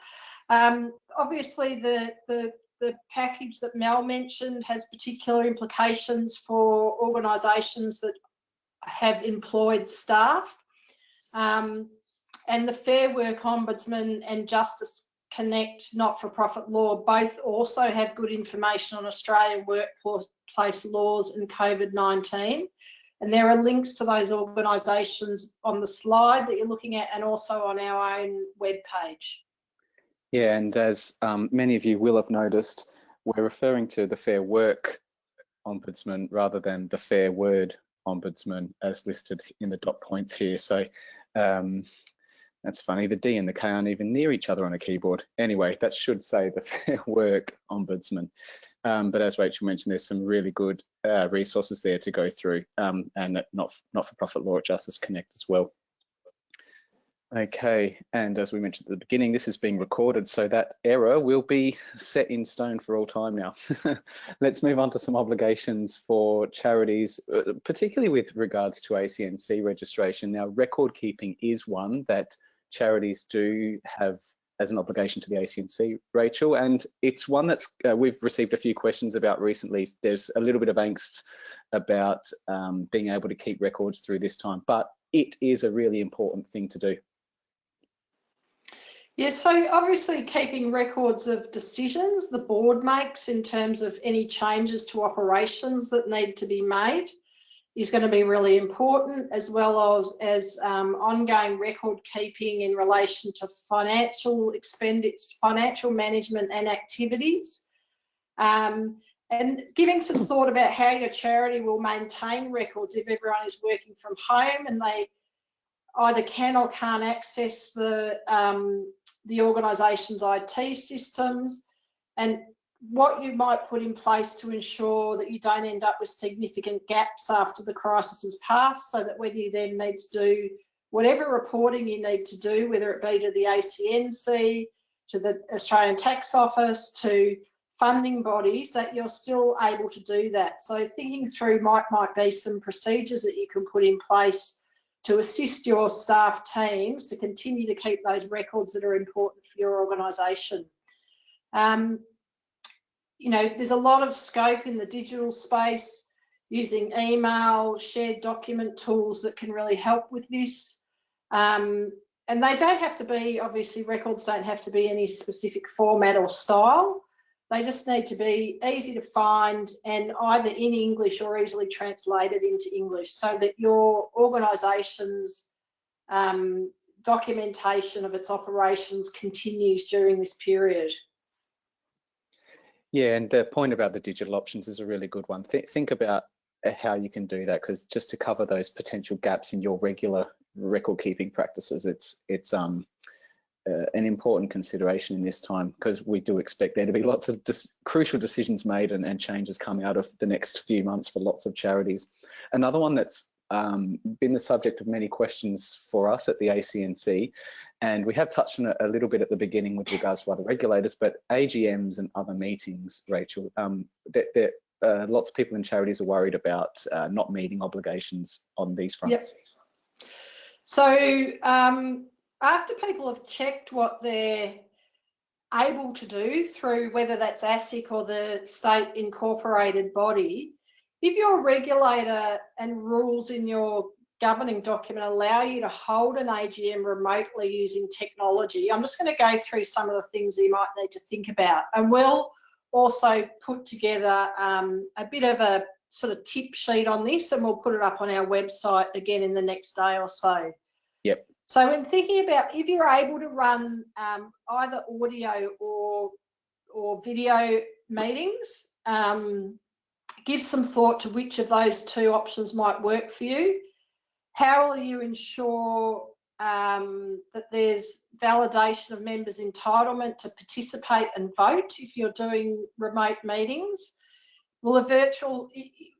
Um, obviously, the, the, the package that Mel mentioned has particular implications for organisations that have employed staff. Um, and the Fair Work Ombudsman and Justice Connect not-for-profit law both also have good information on Australian workplace laws and COVID-19. And there are links to those organisations on the slide that you're looking at and also on our own webpage. Yeah, and as um, many of you will have noticed, we're referring to the Fair Work Ombudsman rather than the Fair Word Ombudsman as listed in the dot points here. So um, that's funny. The D and the K aren't even near each other on a keyboard. Anyway, that should say the Fair Work Ombudsman. Um, but as Rachel mentioned, there's some really good uh, resources there to go through um, and not, not-for-profit law at Justice Connect as well. Okay, and as we mentioned at the beginning, this is being recorded, so that error will be set in stone for all time now. Let's move on to some obligations for charities, uh, particularly with regards to ACNC registration. Now, record keeping is one that charities do have as an obligation to the ACNC, Rachel, and it's one that's uh, we've received a few questions about recently. There's a little bit of angst about um, being able to keep records through this time, but it is a really important thing to do. Yeah, so obviously keeping records of decisions the board makes in terms of any changes to operations that need to be made is going to be really important, as well as, as um, ongoing record keeping in relation to financial expenditure, financial management and activities. Um, and giving some thought about how your charity will maintain records if everyone is working from home and they either can or can't access the um, the organisation's IT systems and what you might put in place to ensure that you don't end up with significant gaps after the crisis has passed so that when you then need to do whatever reporting you need to do, whether it be to the ACNC, to the Australian Tax Office, to funding bodies, that you're still able to do that. So thinking through might, might be some procedures that you can put in place to assist your staff teams to continue to keep those records that are important for your organisation. Um, you know, there's a lot of scope in the digital space using email, shared document tools that can really help with this. Um, and they don't have to be, obviously records don't have to be any specific format or style. They just need to be easy to find and either in English or easily translated into English so that your organisation's um, documentation of its operations continues during this period. Yeah, and the point about the digital options is a really good one. Th think about uh, how you can do that because just to cover those potential gaps in your regular record keeping practices, it's it's um uh, an important consideration in this time because we do expect there to be lots of crucial decisions made and, and, changes coming out of the next few months for lots of charities. Another one that's um, been the subject of many questions for us at the ACNC and we have touched on it a little bit at the beginning with regards to other regulators, but AGMs and other meetings, Rachel, um, that, that uh, lots of people in charities are worried about uh, not meeting obligations on these fronts. Yep. So um, after people have checked what they're able to do through whether that's ASIC or the state incorporated body, if your regulator and rules in your governing document allow you to hold an AGM remotely using technology. I'm just going to go through some of the things you might need to think about. And we'll also put together um, a bit of a sort of tip sheet on this and we'll put it up on our website again in the next day or so. Yep. So when thinking about if you're able to run um, either audio or or video meetings, um, give some thought to which of those two options might work for you. How will you ensure um, that there's validation of members' entitlement to participate and vote if you're doing remote meetings? Will a virtual,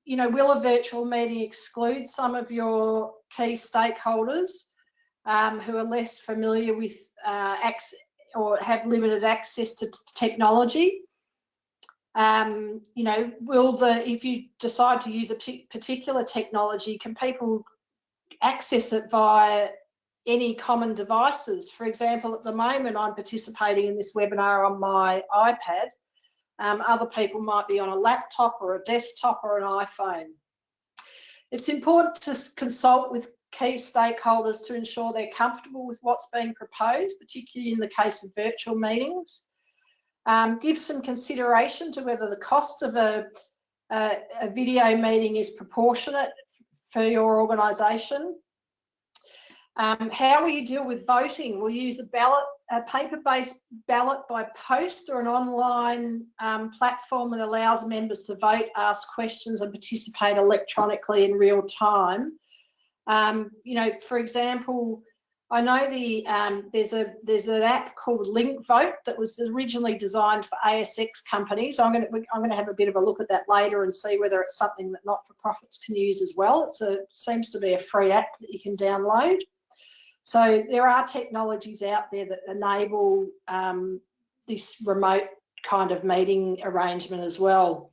you know, will a virtual meeting exclude some of your key stakeholders? um, who are less familiar with uh, or have limited access to technology. Um, you know, will the, if you decide to use a particular technology, can people access it via any common devices? For example, at the moment, I'm participating in this webinar on my iPad. Um, other people might be on a laptop or a desktop or an iPhone. It's important to consult with key stakeholders to ensure they're comfortable with what's being proposed, particularly in the case of virtual meetings. Um, give some consideration to whether the cost of a, a, a video meeting is proportionate for your organisation. Um, how will you deal with voting? We'll use a ballot, a paper-based ballot by post or an online um, platform that allows members to vote, ask questions and participate electronically in real time. Um, you know, for example, I know the um, there's a there's an app called Linkvote that was originally designed for ASX companies. I'm going to I'm going to have a bit of a look at that later and see whether it's something that not-for-profits can use as well. It's a seems to be a free app that you can download. So there are technologies out there that enable um, this remote kind of meeting arrangement as well.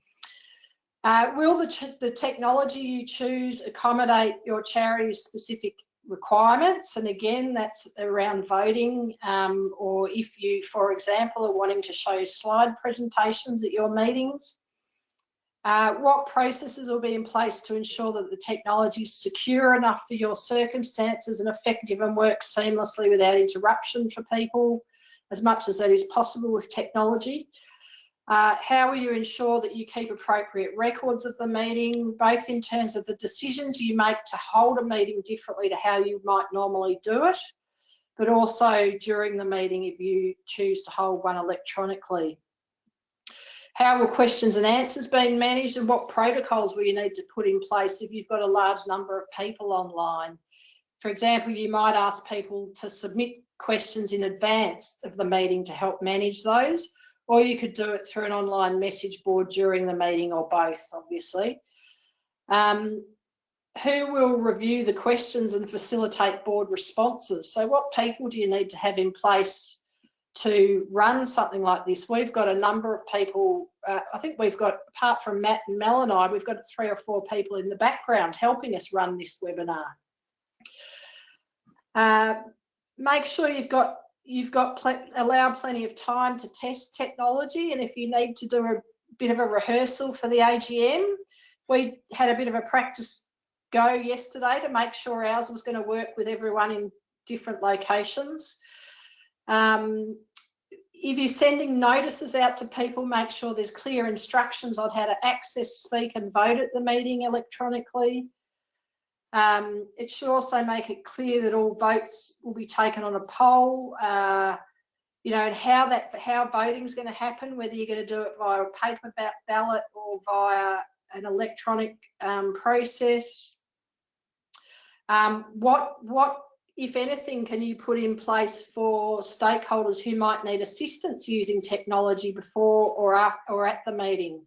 Uh, will the, the technology you choose accommodate your charity's specific requirements? And again, that's around voting, um, or if you, for example, are wanting to show slide presentations at your meetings. Uh, what processes will be in place to ensure that the technology is secure enough for your circumstances and effective and works seamlessly without interruption for people as much as that is possible with technology. Uh, how will you ensure that you keep appropriate records of the meeting, both in terms of the decisions you make to hold a meeting differently to how you might normally do it, but also during the meeting if you choose to hold one electronically. How will questions and answers be managed and what protocols will you need to put in place if you've got a large number of people online? For example, you might ask people to submit questions in advance of the meeting to help manage those or you could do it through an online message board during the meeting or both, obviously. Um, who will review the questions and facilitate board responses? So what people do you need to have in place to run something like this? We've got a number of people, uh, I think we've got, apart from Matt and Mel and I, we've got three or four people in the background helping us run this webinar. Uh, make sure you've got you've got pl allow plenty of time to test technology and if you need to do a bit of a rehearsal for the AGM, we had a bit of a practice go yesterday to make sure ours was going to work with everyone in different locations. Um, if you're sending notices out to people, make sure there's clear instructions on how to access, speak and vote at the meeting electronically. Um, it should also make it clear that all votes will be taken on a poll, uh, you know, and how that how voting is going to happen, whether you're going to do it via a paper ballot or via an electronic um, process. Um, what what if anything can you put in place for stakeholders who might need assistance using technology before or after or at the meeting?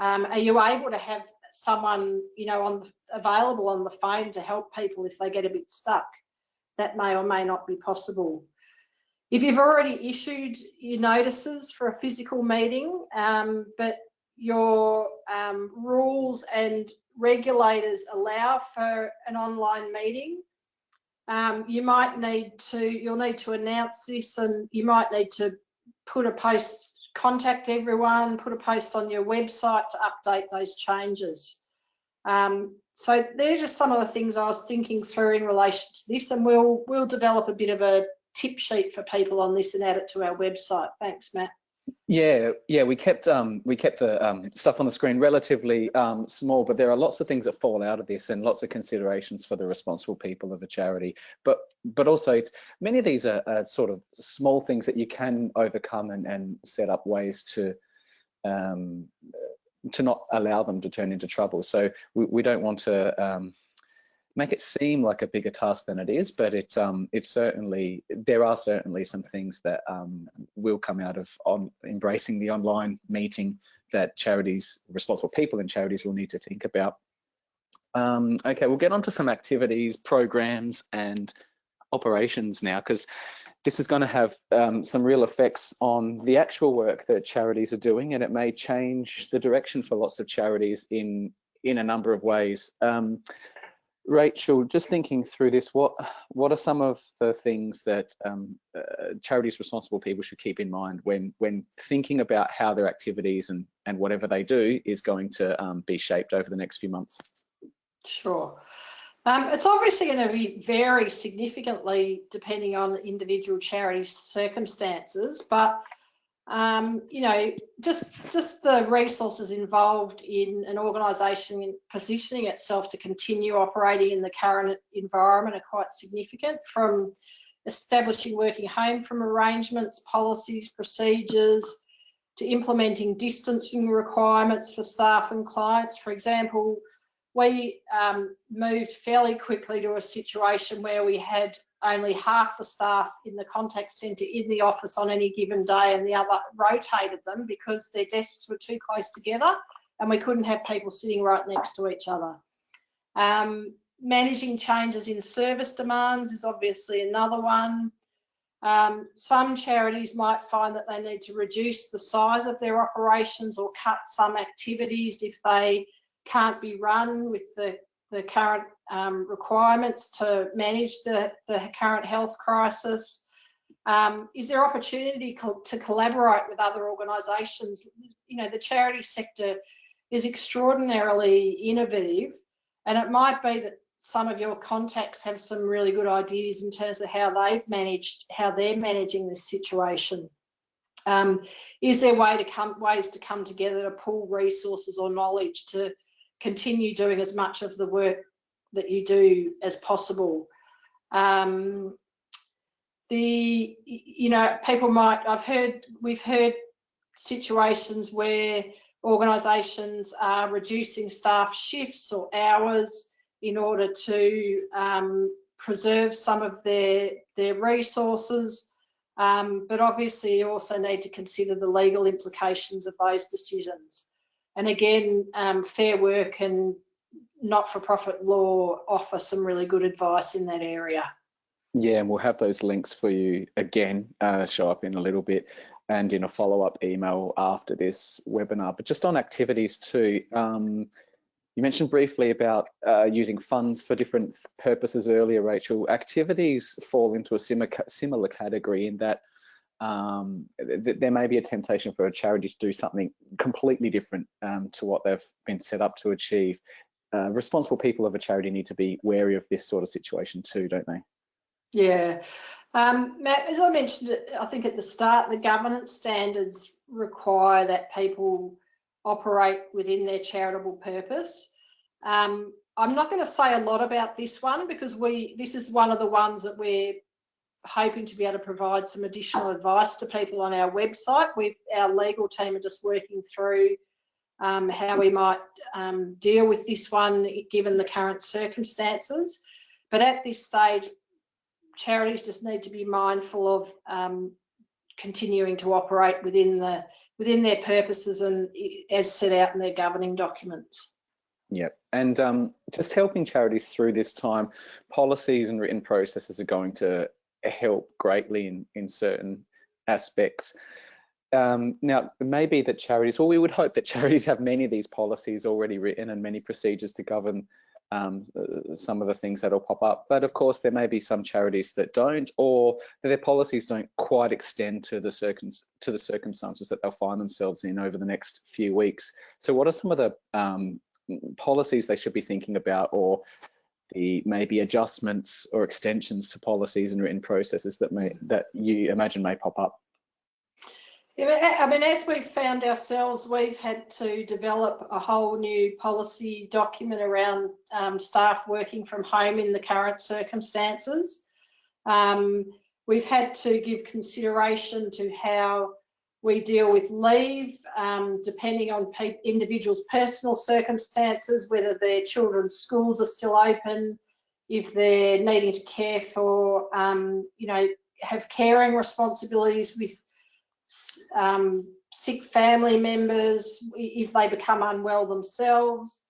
Um, are you able to have someone you know on available on the phone to help people if they get a bit stuck that may or may not be possible. If you've already issued your notices for a physical meeting um, but your um, rules and regulators allow for an online meeting um, you might need to you'll need to announce this and you might need to put a post contact everyone, put a post on your website to update those changes. Um, so they're just some of the things I was thinking through in relation to this, and we'll we'll develop a bit of a tip sheet for people on this and add it to our website. Thanks, Matt. Yeah, yeah, we kept um, we kept the um, stuff on the screen relatively um, small, but there are lots of things that fall out of this, and lots of considerations for the responsible people of a charity. But but also, it's many of these are, are sort of small things that you can overcome and, and set up ways to um, to not allow them to turn into trouble. So we, we don't want to um, make it seem like a bigger task than it is, but it's um, it's certainly there are certainly some things that um, will come out of on embracing the online meeting that charities, responsible people in charities will need to think about. Um, okay, we'll get on to some activities, programs, and operations now because this is going to have um, some real effects on the actual work that charities are doing and it may change the direction for lots of charities in in a number of ways. Um, Rachel, just thinking through this, what what are some of the things that um, uh, charities responsible people should keep in mind when when thinking about how their activities and and whatever they do is going to um, be shaped over the next few months? Sure. Um, it's obviously going to be vary significantly depending on individual charity circumstances, but um, you know, just just the resources involved in an organisation positioning itself to continue operating in the current environment are quite significant. From establishing working home from arrangements, policies, procedures, to implementing distancing requirements for staff and clients. For example, we um, moved fairly quickly to a situation where we had only half the staff in the contact centre in the office on any given day and the other rotated them because their desks were too close together and we couldn't have people sitting right next to each other. Um, managing changes in service demands is obviously another one. Um, some charities might find that they need to reduce the size of their operations or cut some activities if they can't be run with the, the current um, requirements to manage the, the current health crisis? Um, is there opportunity co to collaborate with other organisations? You know, the charity sector is extraordinarily innovative and it might be that some of your contacts have some really good ideas in terms of how they've managed, how they're managing this situation. Um, is there way to come, ways to come together to pool resources or knowledge to continue doing as much of the work that you do as possible. Um, the, you know, people might, I've heard, we've heard situations where organisations are reducing staff shifts or hours in order to um, preserve some of their, their resources. Um, but obviously you also need to consider the legal implications of those decisions. And again, um, Fair Work and not-for-profit law offer some really good advice in that area. Yeah, and we'll have those links for you again, uh, show up in a little bit and in a follow-up email after this webinar. But just on activities too, um, you mentioned briefly about uh, using funds for different purposes earlier, Rachel. Activities fall into a similar, similar category in that um, th there may be a temptation for a charity to do something completely different um, to what they've been set up to achieve. Uh, responsible people of a charity need to be wary of this sort of situation too, don't they? Yeah, um, Matt, as I mentioned, I think at the start, the governance standards require that people operate within their charitable purpose. Um, I'm not going to say a lot about this one because we this is one of the ones that we're hoping to be able to provide some additional advice to people on our website. We've, our legal team are just working through um, how we might um, deal with this one given the current circumstances. But at this stage, charities just need to be mindful of um, continuing to operate within the within their purposes and as set out in their governing documents. Yep, and um, just helping charities through this time, policies and written processes are going to help greatly in, in certain aspects. Um, now, it may be that charities, well, we would hope that charities have many of these policies already written and many procedures to govern um, some of the things that'll pop up. But of course, there may be some charities that don't, or that their policies don't quite extend to the, circum to the circumstances that they'll find themselves in over the next few weeks. So what are some of the um, policies they should be thinking about or the maybe adjustments or extensions to policies and written processes that may that you imagine may pop up? Yeah, I mean, as we've found ourselves, we've had to develop a whole new policy document around um, staff working from home in the current circumstances. Um, we've had to give consideration to how we deal with leave, um, depending on individuals' personal circumstances, whether their children's schools are still open, if they're needing to care for, um, you know, have caring responsibilities with um, sick family members, if they become unwell themselves,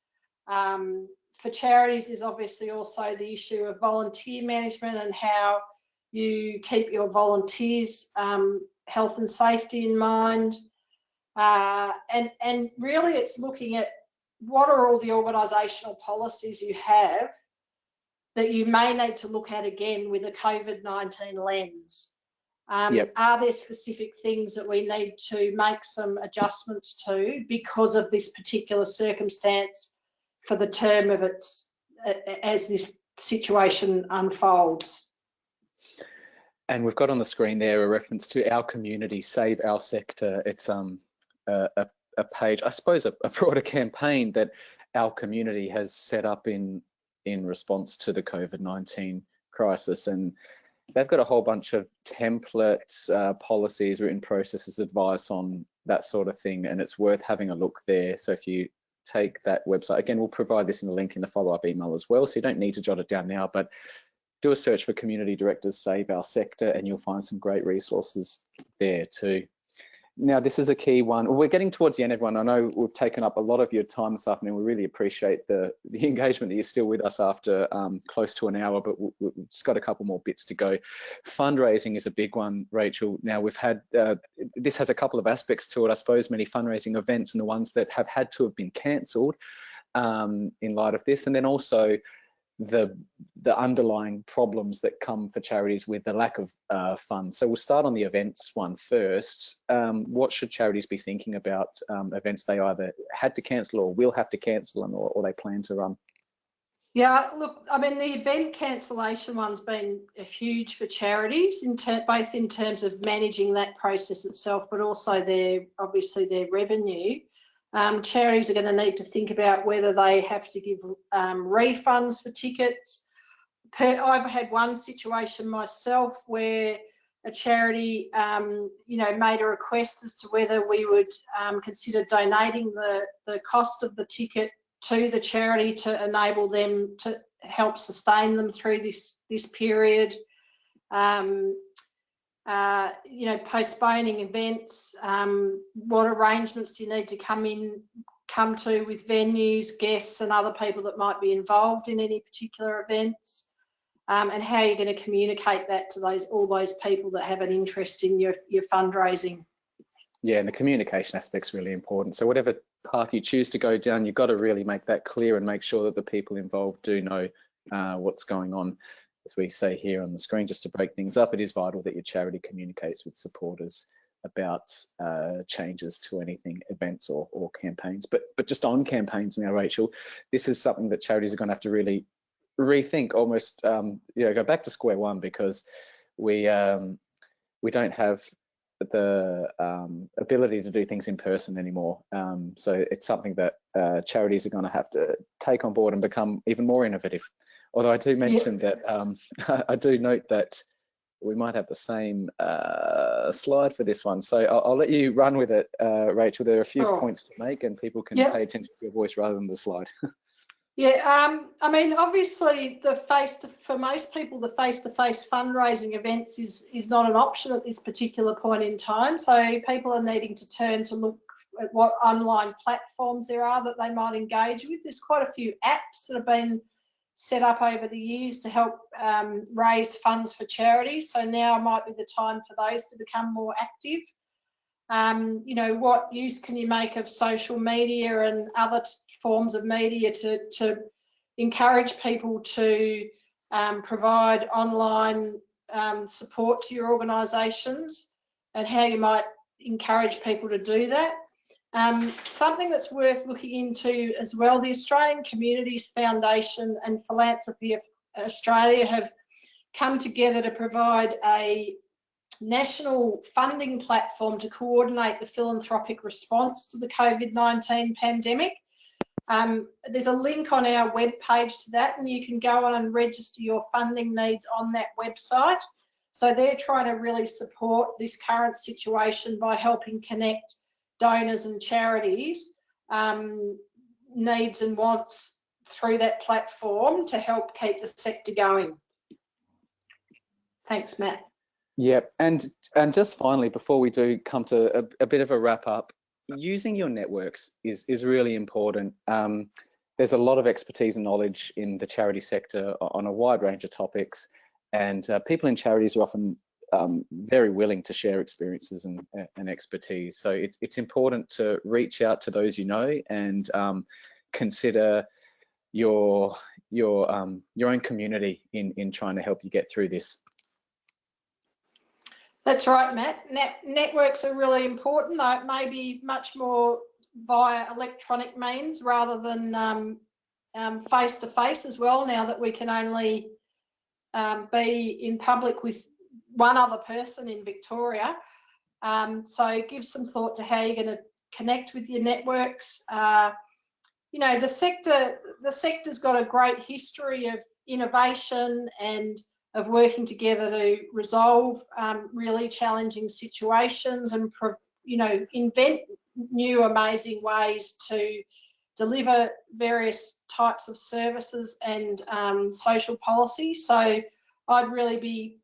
um, for charities is obviously also the issue of volunteer management and how you keep your volunteers' um, health and safety in mind. Uh, and, and really it's looking at what are all the organisational policies you have that you may need to look at again with a COVID-19 lens. Um, Yep. Are there specific things that we need to make some adjustments to because of this particular circumstance for the term of its, as this situation unfolds? And we've got on the screen there a reference to our community, Save Our Sector. It's um a, a, a page, I suppose, a, a broader campaign that our community has set up in in response to the COVID-19 crisis. And they've got a whole bunch of templates, uh, policies, written processes, advice on that sort of thing. And it's worth having a look there. So if you take that website, again, we'll provide this in the link in the follow-up email as well. So you don't need to jot it down now, but do a search for community directors save our sector and you'll find some great resources there too now this is a key one. We're getting towards the end everyone. I know we've taken up a lot of your time this afternoon. We really appreciate the the engagement that you're still with us after um, close to an hour but we- we've just got a couple more bits to go. Fundraising is a big one rachel. Now we've had uh, this has a couple of aspects to it. I suppose many fundraising events and the ones that have had to have been cancelled um, in light of this. And then also the the underlying problems that come for charities with the lack of uh, funds. So we'll start on the events one first. Um, what should charities be thinking about um, events they either had to cancel or will have to cancel and or, or they plan to run? Yeah, look, I mean, the event cancellation one's been huge for charities, in both in terms of managing that process itself, but also their obviously their revenue. Um, charities are going to need to think about whether they have to give um, refunds for tickets. Per, I've had one situation myself where a charity, um, you know, made a request as to whether we would um, consider donating the the cost of the ticket to the charity to enable them to help sustain them through this this period. Um, uh, you know, postponing events. Um, what arrangements do you need to come in, come to with venues, guests, and other people that might be involved in any particular events? Um, and how you're going to communicate that to those all those people that have an interest in your your fundraising. Yeah, and the communication aspect's really important. So whatever path you choose to go down, you've got to really make that clear and make sure that the people involved do know uh, what's going on. As we say here on the screen, just to break things up, it is vital that your charity communicates with supporters about uh, changes to anything, events or, or campaigns. But but just on campaigns now, Rachel, this is something that charities are going to have to really rethink, almost um, you know, go back to square one because we um, we don't have the um, ability to do things in person anymore. Um, so it's something that uh, charities are going to have to take on board and become even more innovative. Although I do mention that um, I do note that we might have the same uh, slide for this one. So I'll, I'll let you run with it, uh, Rachel. There are a few Oh. points to make and people can Yep. pay attention to your voice rather than the slide. Yeah, um, I mean, obviously, the face to, for most people, the face-to-face fundraising events is is not an option at this particular point in time. So people are needing to turn to look at what online platforms there are that they might engage with. There's quite a few apps that have been set up over the years to help um, raise funds for charities. So now might be the time for those to become more active. Um, you know, what use can you make of social media and other forms of media to, to encourage people to um, provide online um, support to your organisations and how you might encourage people to do that. Um, something that's worth looking into as well, the Australian Communities Foundation and Philanthropy of Australia have come together to provide a national funding platform to coordinate the philanthropic response to the COVID-19 pandemic. Um, there's a link on our webpage to that and you can go on and register your funding needs on that website. So they're trying to really support this current situation by helping connect donors and charities um, needs and wants through that platform to help keep the sector going. Thanks, Matt. Yep, and and just finally, before we do come to a, a bit of a wrap up, using your networks is is really important. Um, there's a lot of expertise and knowledge in the charity sector on a wide range of topics, and uh, people in charities are often um, very willing to share experiences and, and expertise. So it's, it's important to reach out to those you know and um, consider your your um, your own community in in trying to help you get through this. That's right, Matt. Net networks are really important, though it may be much more via electronic means rather than um, um, face to face as well. Now that we can only um, be in public with one other person in Victoria, um, so give some thought to how you're going to connect with your networks. Uh, you know, the sector, the sector's got a great history of innovation and of working together to resolve um, really challenging situations and, you know, invent new amazing ways to deliver various types of services and um, social policy. So I'd really be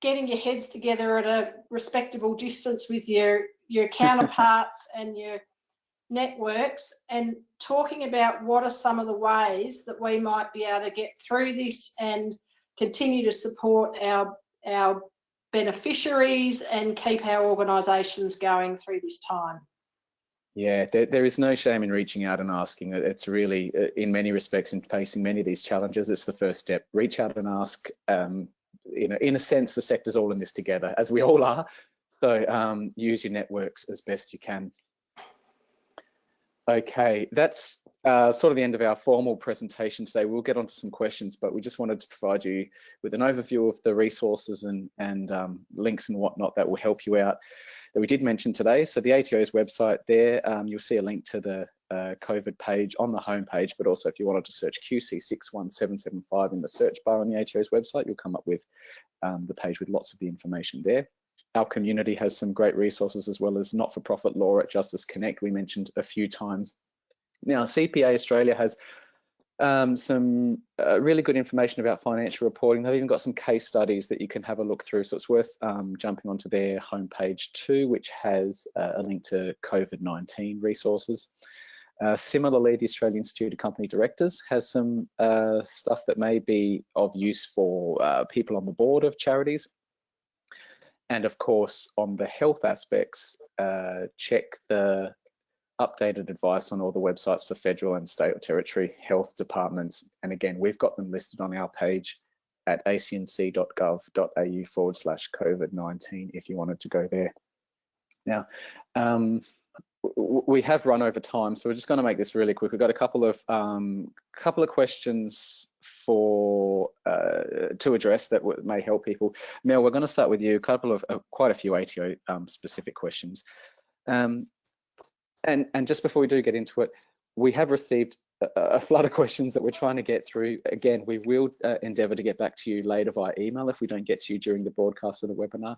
getting your heads together at a respectable distance with your your counterparts and your networks and talking about what are some of the ways that we might be able to get through this and continue to support our our beneficiaries and keep our organisations going through this time. Yeah, there, there is no shame in reaching out and asking. It's really, uh, in many respects, in facing many of these challenges, it's the first step. Reach out and ask. Um, you know, in a sense, the sector's all in this together, as we all are. So um, use your networks as best you can. Okay, that's uh, sort of the end of our formal presentation today. We'll get onto some questions, but we just wanted to provide you with an overview of the resources and, and um, links and whatnot that will help you out that we did mention today. So the ATO's website there, um, you'll see a link to the uh, COVID page on the homepage, but also if you wanted to search QC61775 in the search bar on the ATO's website, you'll come up with um, the page with lots of the information there. Our community has some great resources as well as not-for-profit law at Justice Connect we mentioned a few times. Now CPA Australia has um, some uh, really good information about financial reporting. They've even got some case studies that you can have a look through. So it's worth um, jumping onto their homepage too, which has uh, a link to COVID-19 resources. Uh, similarly, the Australian Institute of Company Directors has some uh, stuff that may be of use for uh, people on the board of charities and of course, on the health aspects, uh, check the updated advice on all the websites for federal and state or territory health departments. And again, we've got them listed on our page at acnc.gov.au forward slash COVID-19 if you wanted to go there. Now, um, we have run over time, so we're just going to make this really quick. We've got a couple of um, couple of questions for uh, to address that may help people. Mel, we're going to start with you. A couple of uh, quite a few ATO um, specific questions, um, and and just before we do get into it, we have received a, a flood of questions that we're trying to get through. Again, we will uh, endeavour to get back to you later via email if we don't get to you during the broadcast of the webinar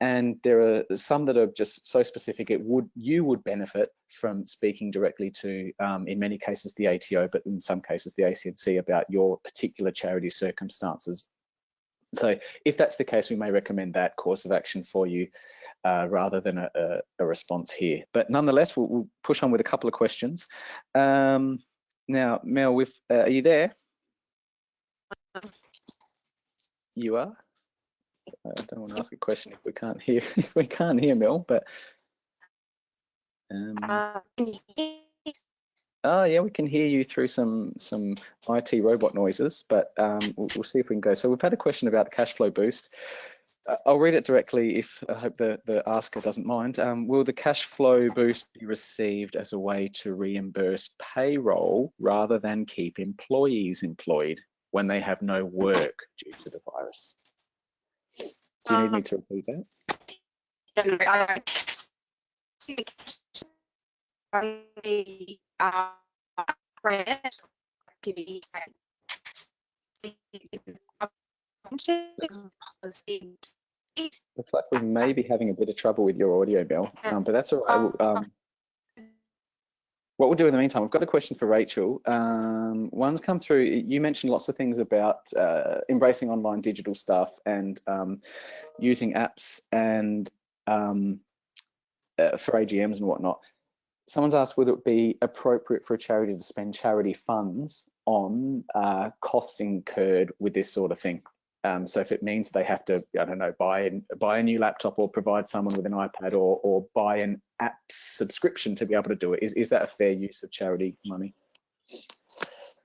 and there are some that are just so specific it would you would benefit from speaking directly to um, in many cases the ATO but in some cases the ACNC about your particular charity circumstances. So if that's the case we may recommend that course of action for you uh, rather than a, a, a, response here. But nonetheless we'll, we'll, push on with a couple of questions. Um, now Mel with uh, are you there? You are I don't want to ask a question if we can't hear if we can't hear Mel, but um, uh, oh yeah, we can hear you through some some IT robot noises, but um, we'll, we'll, see if we can go. So we've had a question about the cash flow boost. Uh, I'll read it directly if I hope the the asker doesn't mind. Um, will the cash flow boost be received as a way to reimburse payroll rather than keep employees employed when they have no work due to the virus? Do you need me to repeat that? Looks like we may be having a bit of trouble with your audio, Bill, um, but that's all right. Um, what we'll do in the meantime, we've got a question for Rachel. Um, one's come through, you mentioned lots of things about uh, embracing online digital stuff and um, using apps and um, uh, for AGMs and whatnot. someone's asked, would it would be appropriate for a charity to spend charity funds on uh, costs incurred with this sort of thing? Um, so if it means they have to, I don't know, buy an, buy a new laptop or provide someone with an iPad or, or buy an app subscription to be able to do it, is, is that a fair use of charity money?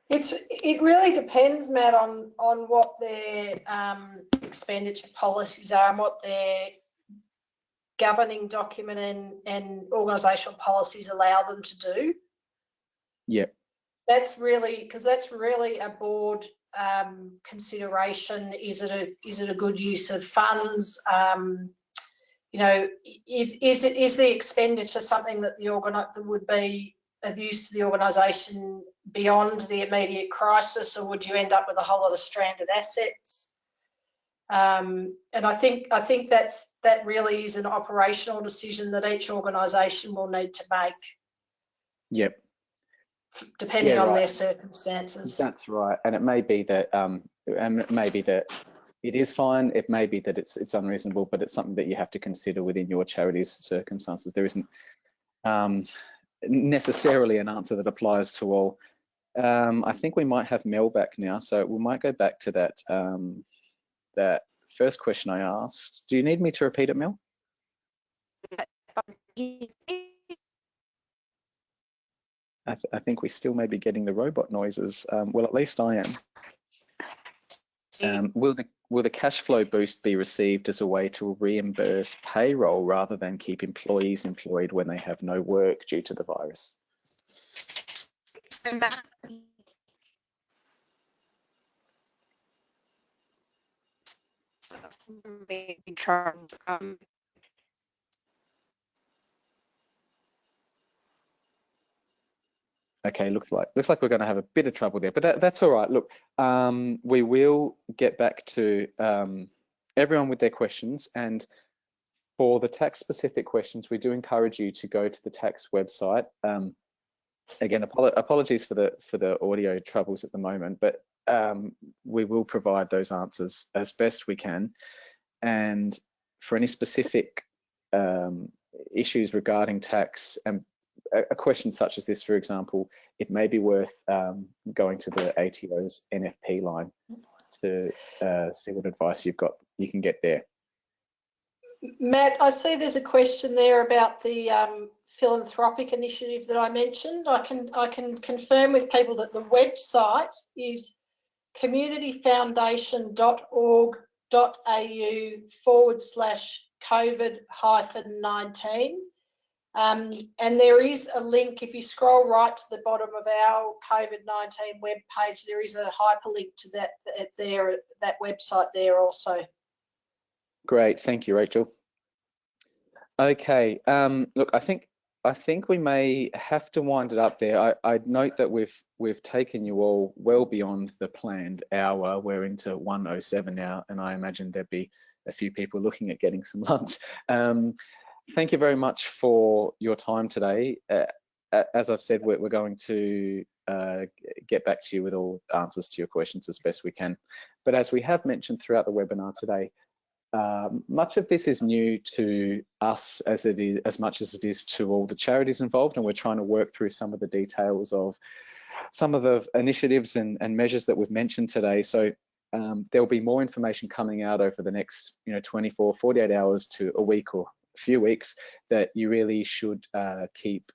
It's it really depends, Matt, on on what their um, expenditure policies are and what their governing document and and organisational policies allow them to do. Yep. That's really because that's really a board um, consideration. Is it a is it a good use of funds? Um, you know, if is it is the expenditure something that the that would be of use to the organisation beyond the immediate crisis, or would you end up with a whole lot of stranded assets? Um, and I think I think that's that really is an operational decision that each organisation will need to make. Yep. Depending Yeah, on right. their circumstances. That's right, and it may be that um, and it may be that it is fine. It may be that it's it's unreasonable, but it's something that you have to consider within your charity's circumstances. There isn't um, necessarily an answer that applies to all. Um, I think we might have Mel back now, so we might go back to that um, that first question I asked. Do you need me to repeat it, Mel? I, th I think we still may be getting the robot noises. Um, well, at least I am. Um, will the will the cash flow boost be received as a way to reimburse payroll rather than keep employees employed when they have no work due to the virus? So Matt, um, Okay, looks like looks like we're going to have a bit of trouble there, but that, that's all right. Look, um, we will get back to um, everyone with their questions, and for the tax specific questions, we do encourage you to go to the tax website. Um, again, apolo apologies for the for the audio troubles at the moment, but um, we will provide those answers as best we can. And for any specific um, issues regarding tax and a, question such as this, for example, it may be worth um, going to the ATO's NFP line to uh, see what advice you've got you can get there. Matt, I see there's a question there about the um, philanthropic initiative that I mentioned. I can I can confirm with people that the website is communityfoundation.org.au forward slash COVID hyphen 19. Um, and there is a link, if you scroll right to the bottom of our COVID-19 web page, there is a hyperlink to that, there, that website there also. Great, thank you, Rachel. Okay, um, look, I think I think we may have to wind it up there. I, I note that we've we've taken you all well beyond the planned hour. We're into 107 now, and I imagine there'd be a few people looking at getting some lunch. Um, thank you very much for your time today. Uh, as I've said, we're, we're going to uh, get back to you with all answers to your questions as best we can. But as we have mentioned throughout the webinar today, um, much of this is new to us as it is as much as it is to all the charities involved and we're trying to work through some of the details of some of the initiatives and, and measures that we've mentioned today so um, there'll be more information coming out over the next you know 24 48 hours to a week or few weeks that you really should uh, keep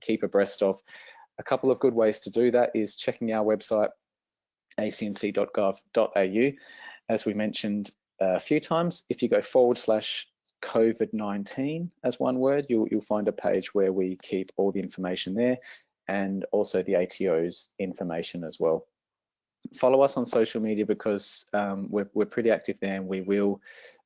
keep abreast of a couple of good ways to do that is checking our website acnc.gov.au as we mentioned a few times. If you go forward slash COVID-19 as one word, you'll, you'll find a page where we keep all the information there and also the ATO's information as well. Follow us on social media because um, we're, we're pretty active there and we will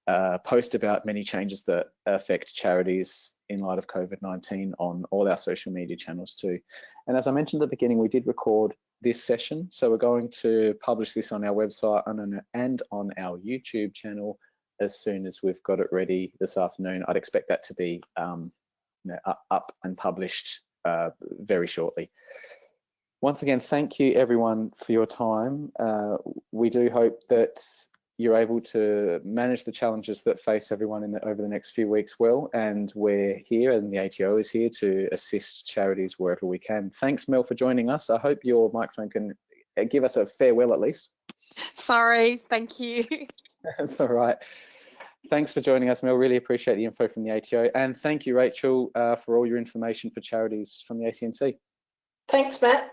uh, post about many changes that affect charities in light of COVID-19 on all our social media channels too. And as I mentioned at the beginning, we did record this session. So we're going to publish this on our website and, on our YouTube channel as soon as we've got it ready this afternoon. I'd expect that to be um, you know, up, up and published uh, very shortly. Once again, thank you everyone for your time. Uh, we do hope that you're able to manage the challenges that face everyone in the, over the next few weeks well. And we're here, and the ATO is here to assist charities wherever we can. Thanks, Mel, for joining us. I hope your microphone can uh, give us a farewell at least. Sorry, thank you. That's all right. Thanks for joining us, Mel. Really appreciate the info from the ATO. And thank you, Rachel, uh, for all your information for charities from the ACNC. Thanks, Matt.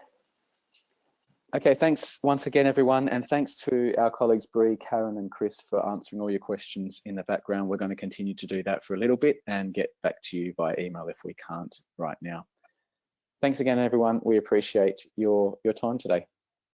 Okay, thanks once again, everyone. And thanks to our colleagues, Bree, Karen and Chris for answering all your questions in the background. We're going to continue to do that for a little bit and get back to you via email if we can't right now. Thanks again, everyone. We appreciate your, your time today.